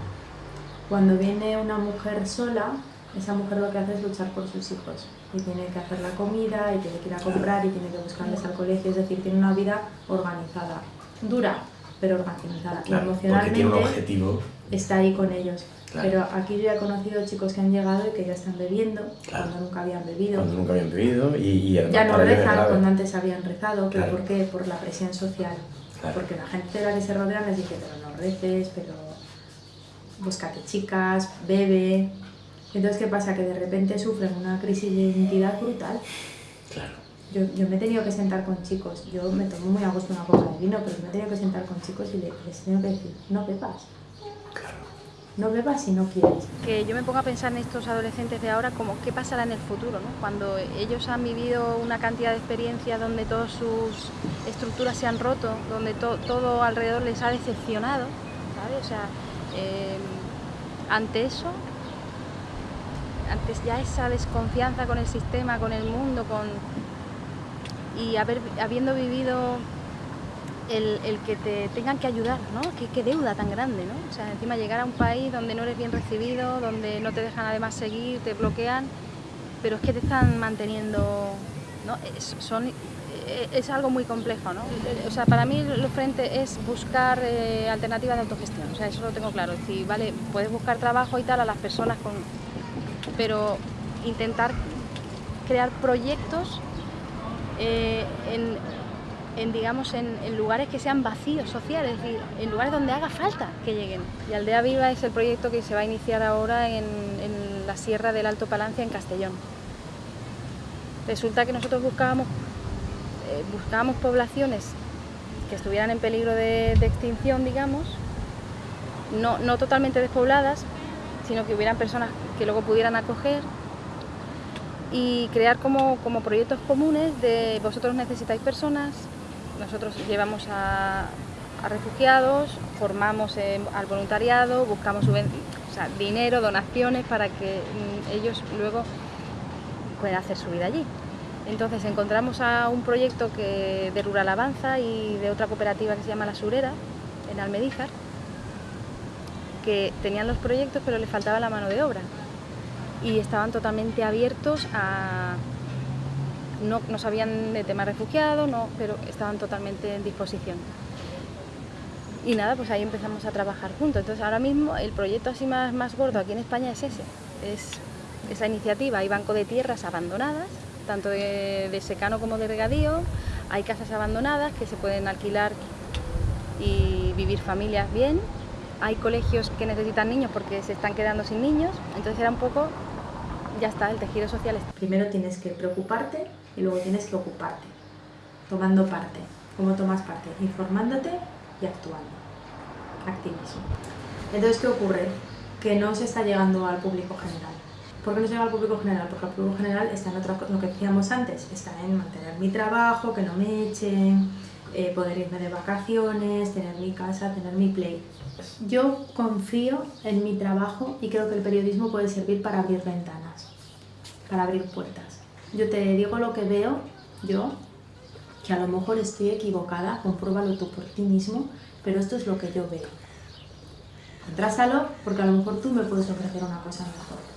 cuando viene una mujer sola, esa mujer lo que hace es luchar por sus hijos y tiene que hacer la comida y tiene que ir a comprar y tiene que buscarles al colegio, es decir, tiene una vida organizada, dura, pero organizada. y emocionalmente está ahí con ellos. Pero aquí yo he conocido chicos que han llegado y que ya están bebiendo cuando nunca habían bebido. Cuando nunca habían bebido y, y ya no rezan cuando antes habían rezado. ¿Pero por qué? Por la presión social. Porque la gente de la que se rodea les dice, pero no reces, pero búscate chicas, bebe. Entonces, ¿qué pasa? Que de repente sufren una crisis de identidad brutal. Claro. Yo, yo, me he tenido que sentar con chicos, yo me tomo muy a gusto una copa de vino, pero me he tenido que sentar con chicos y les, les tengo que decir, no bebas. Claro. No bebas si no quieres. Que yo me pongo a pensar en estos adolescentes de ahora como qué pasará en el futuro, ¿no? Cuando ellos han vivido una cantidad de experiencias donde todas sus estructuras se han roto, donde to, todo alrededor les ha decepcionado, ¿sabes? O sea, eh, ante eso antes ya esa desconfianza con el sistema, con el mundo, con y haber, habiendo vivido el, que te tengan que ayudar, ¿no? ¿Qué, ¿Qué, deuda tan grande, ¿no? O sea, encima llegar a un país donde no eres bien recibido, donde no te dejan además seguir, te bloquean, pero es que te están manteniendo, ¿no? Es, son, es algo muy complejo, ¿no? O sea, para mí lo frente es buscar eh, alternativas de autogestión, o sea, eso lo tengo claro. Es decir, vale, puedes buscar trabajo y tal a las personas con... pero intentar crear proyectos eh, en, digamos, en, lugares que sean vacíos sociales, en lugares donde haga falta que lleguen. Y Aldea Viva es el proyecto que se va a iniciar ahora en, en la Sierra del Alto Palancia, en Castellón. Resulta que nosotros buscábamos, eh, buscábamos poblaciones que estuvieran en peligro de, de extinción, digamos, no, no totalmente despobladas, sino que hubieran personas que luego pudieran acoger y crear como, como, proyectos comunes de vosotros necesitáis personas, nosotros llevamos a, refugiados, formamos eh, al voluntariado, buscamos dinero, donaciones para que mm, ellos luego puedan hacer su vida allí. Entonces encontramos a un proyecto que, de Rural Avanza y de otra cooperativa que se llama La Surera, en Almedíjar, que tenían los proyectos pero les faltaba la mano de obra y estaban totalmente abiertos a, no, no sabían de temas refugiados, no, pero estaban totalmente en disposición. Y nada, pues ahí empezamos a trabajar juntos. Entonces ahora mismo el proyecto así más, más gordo aquí en España es ese, es esa iniciativa. Hay banco de tierras abandonadas, tanto de, de secano como de regadío, hay casas abandonadas que se pueden alquilar y vivir familias bien. Hay colegios que necesitan niños porque se están quedando sin niños. Entonces era un poco, ya está, el tejido social. Primero tienes que preocuparte y luego tienes que ocuparte, tomando parte. ¿Cómo tomas parte? Informándote y actuando. Activismo. Entonces, ¿qué ocurre? Que no se está llegando al público general. ¿Por qué no se llega al público general? Porque el público general está en otra cosa, lo que decíamos antes, está en mantener mi trabajo, que no me echen, eh, poder irme de vacaciones, tener mi casa, tener mi play. Yo confío en mi trabajo y creo que el periodismo puede servir para abrir ventanas, para abrir puertas. Yo te digo lo que veo, yo, que a lo mejor estoy equivocada, compruébalo tú por ti mismo, pero esto es lo que yo veo. Contrásalo porque a lo mejor tú me puedes ofrecer una cosa mejor.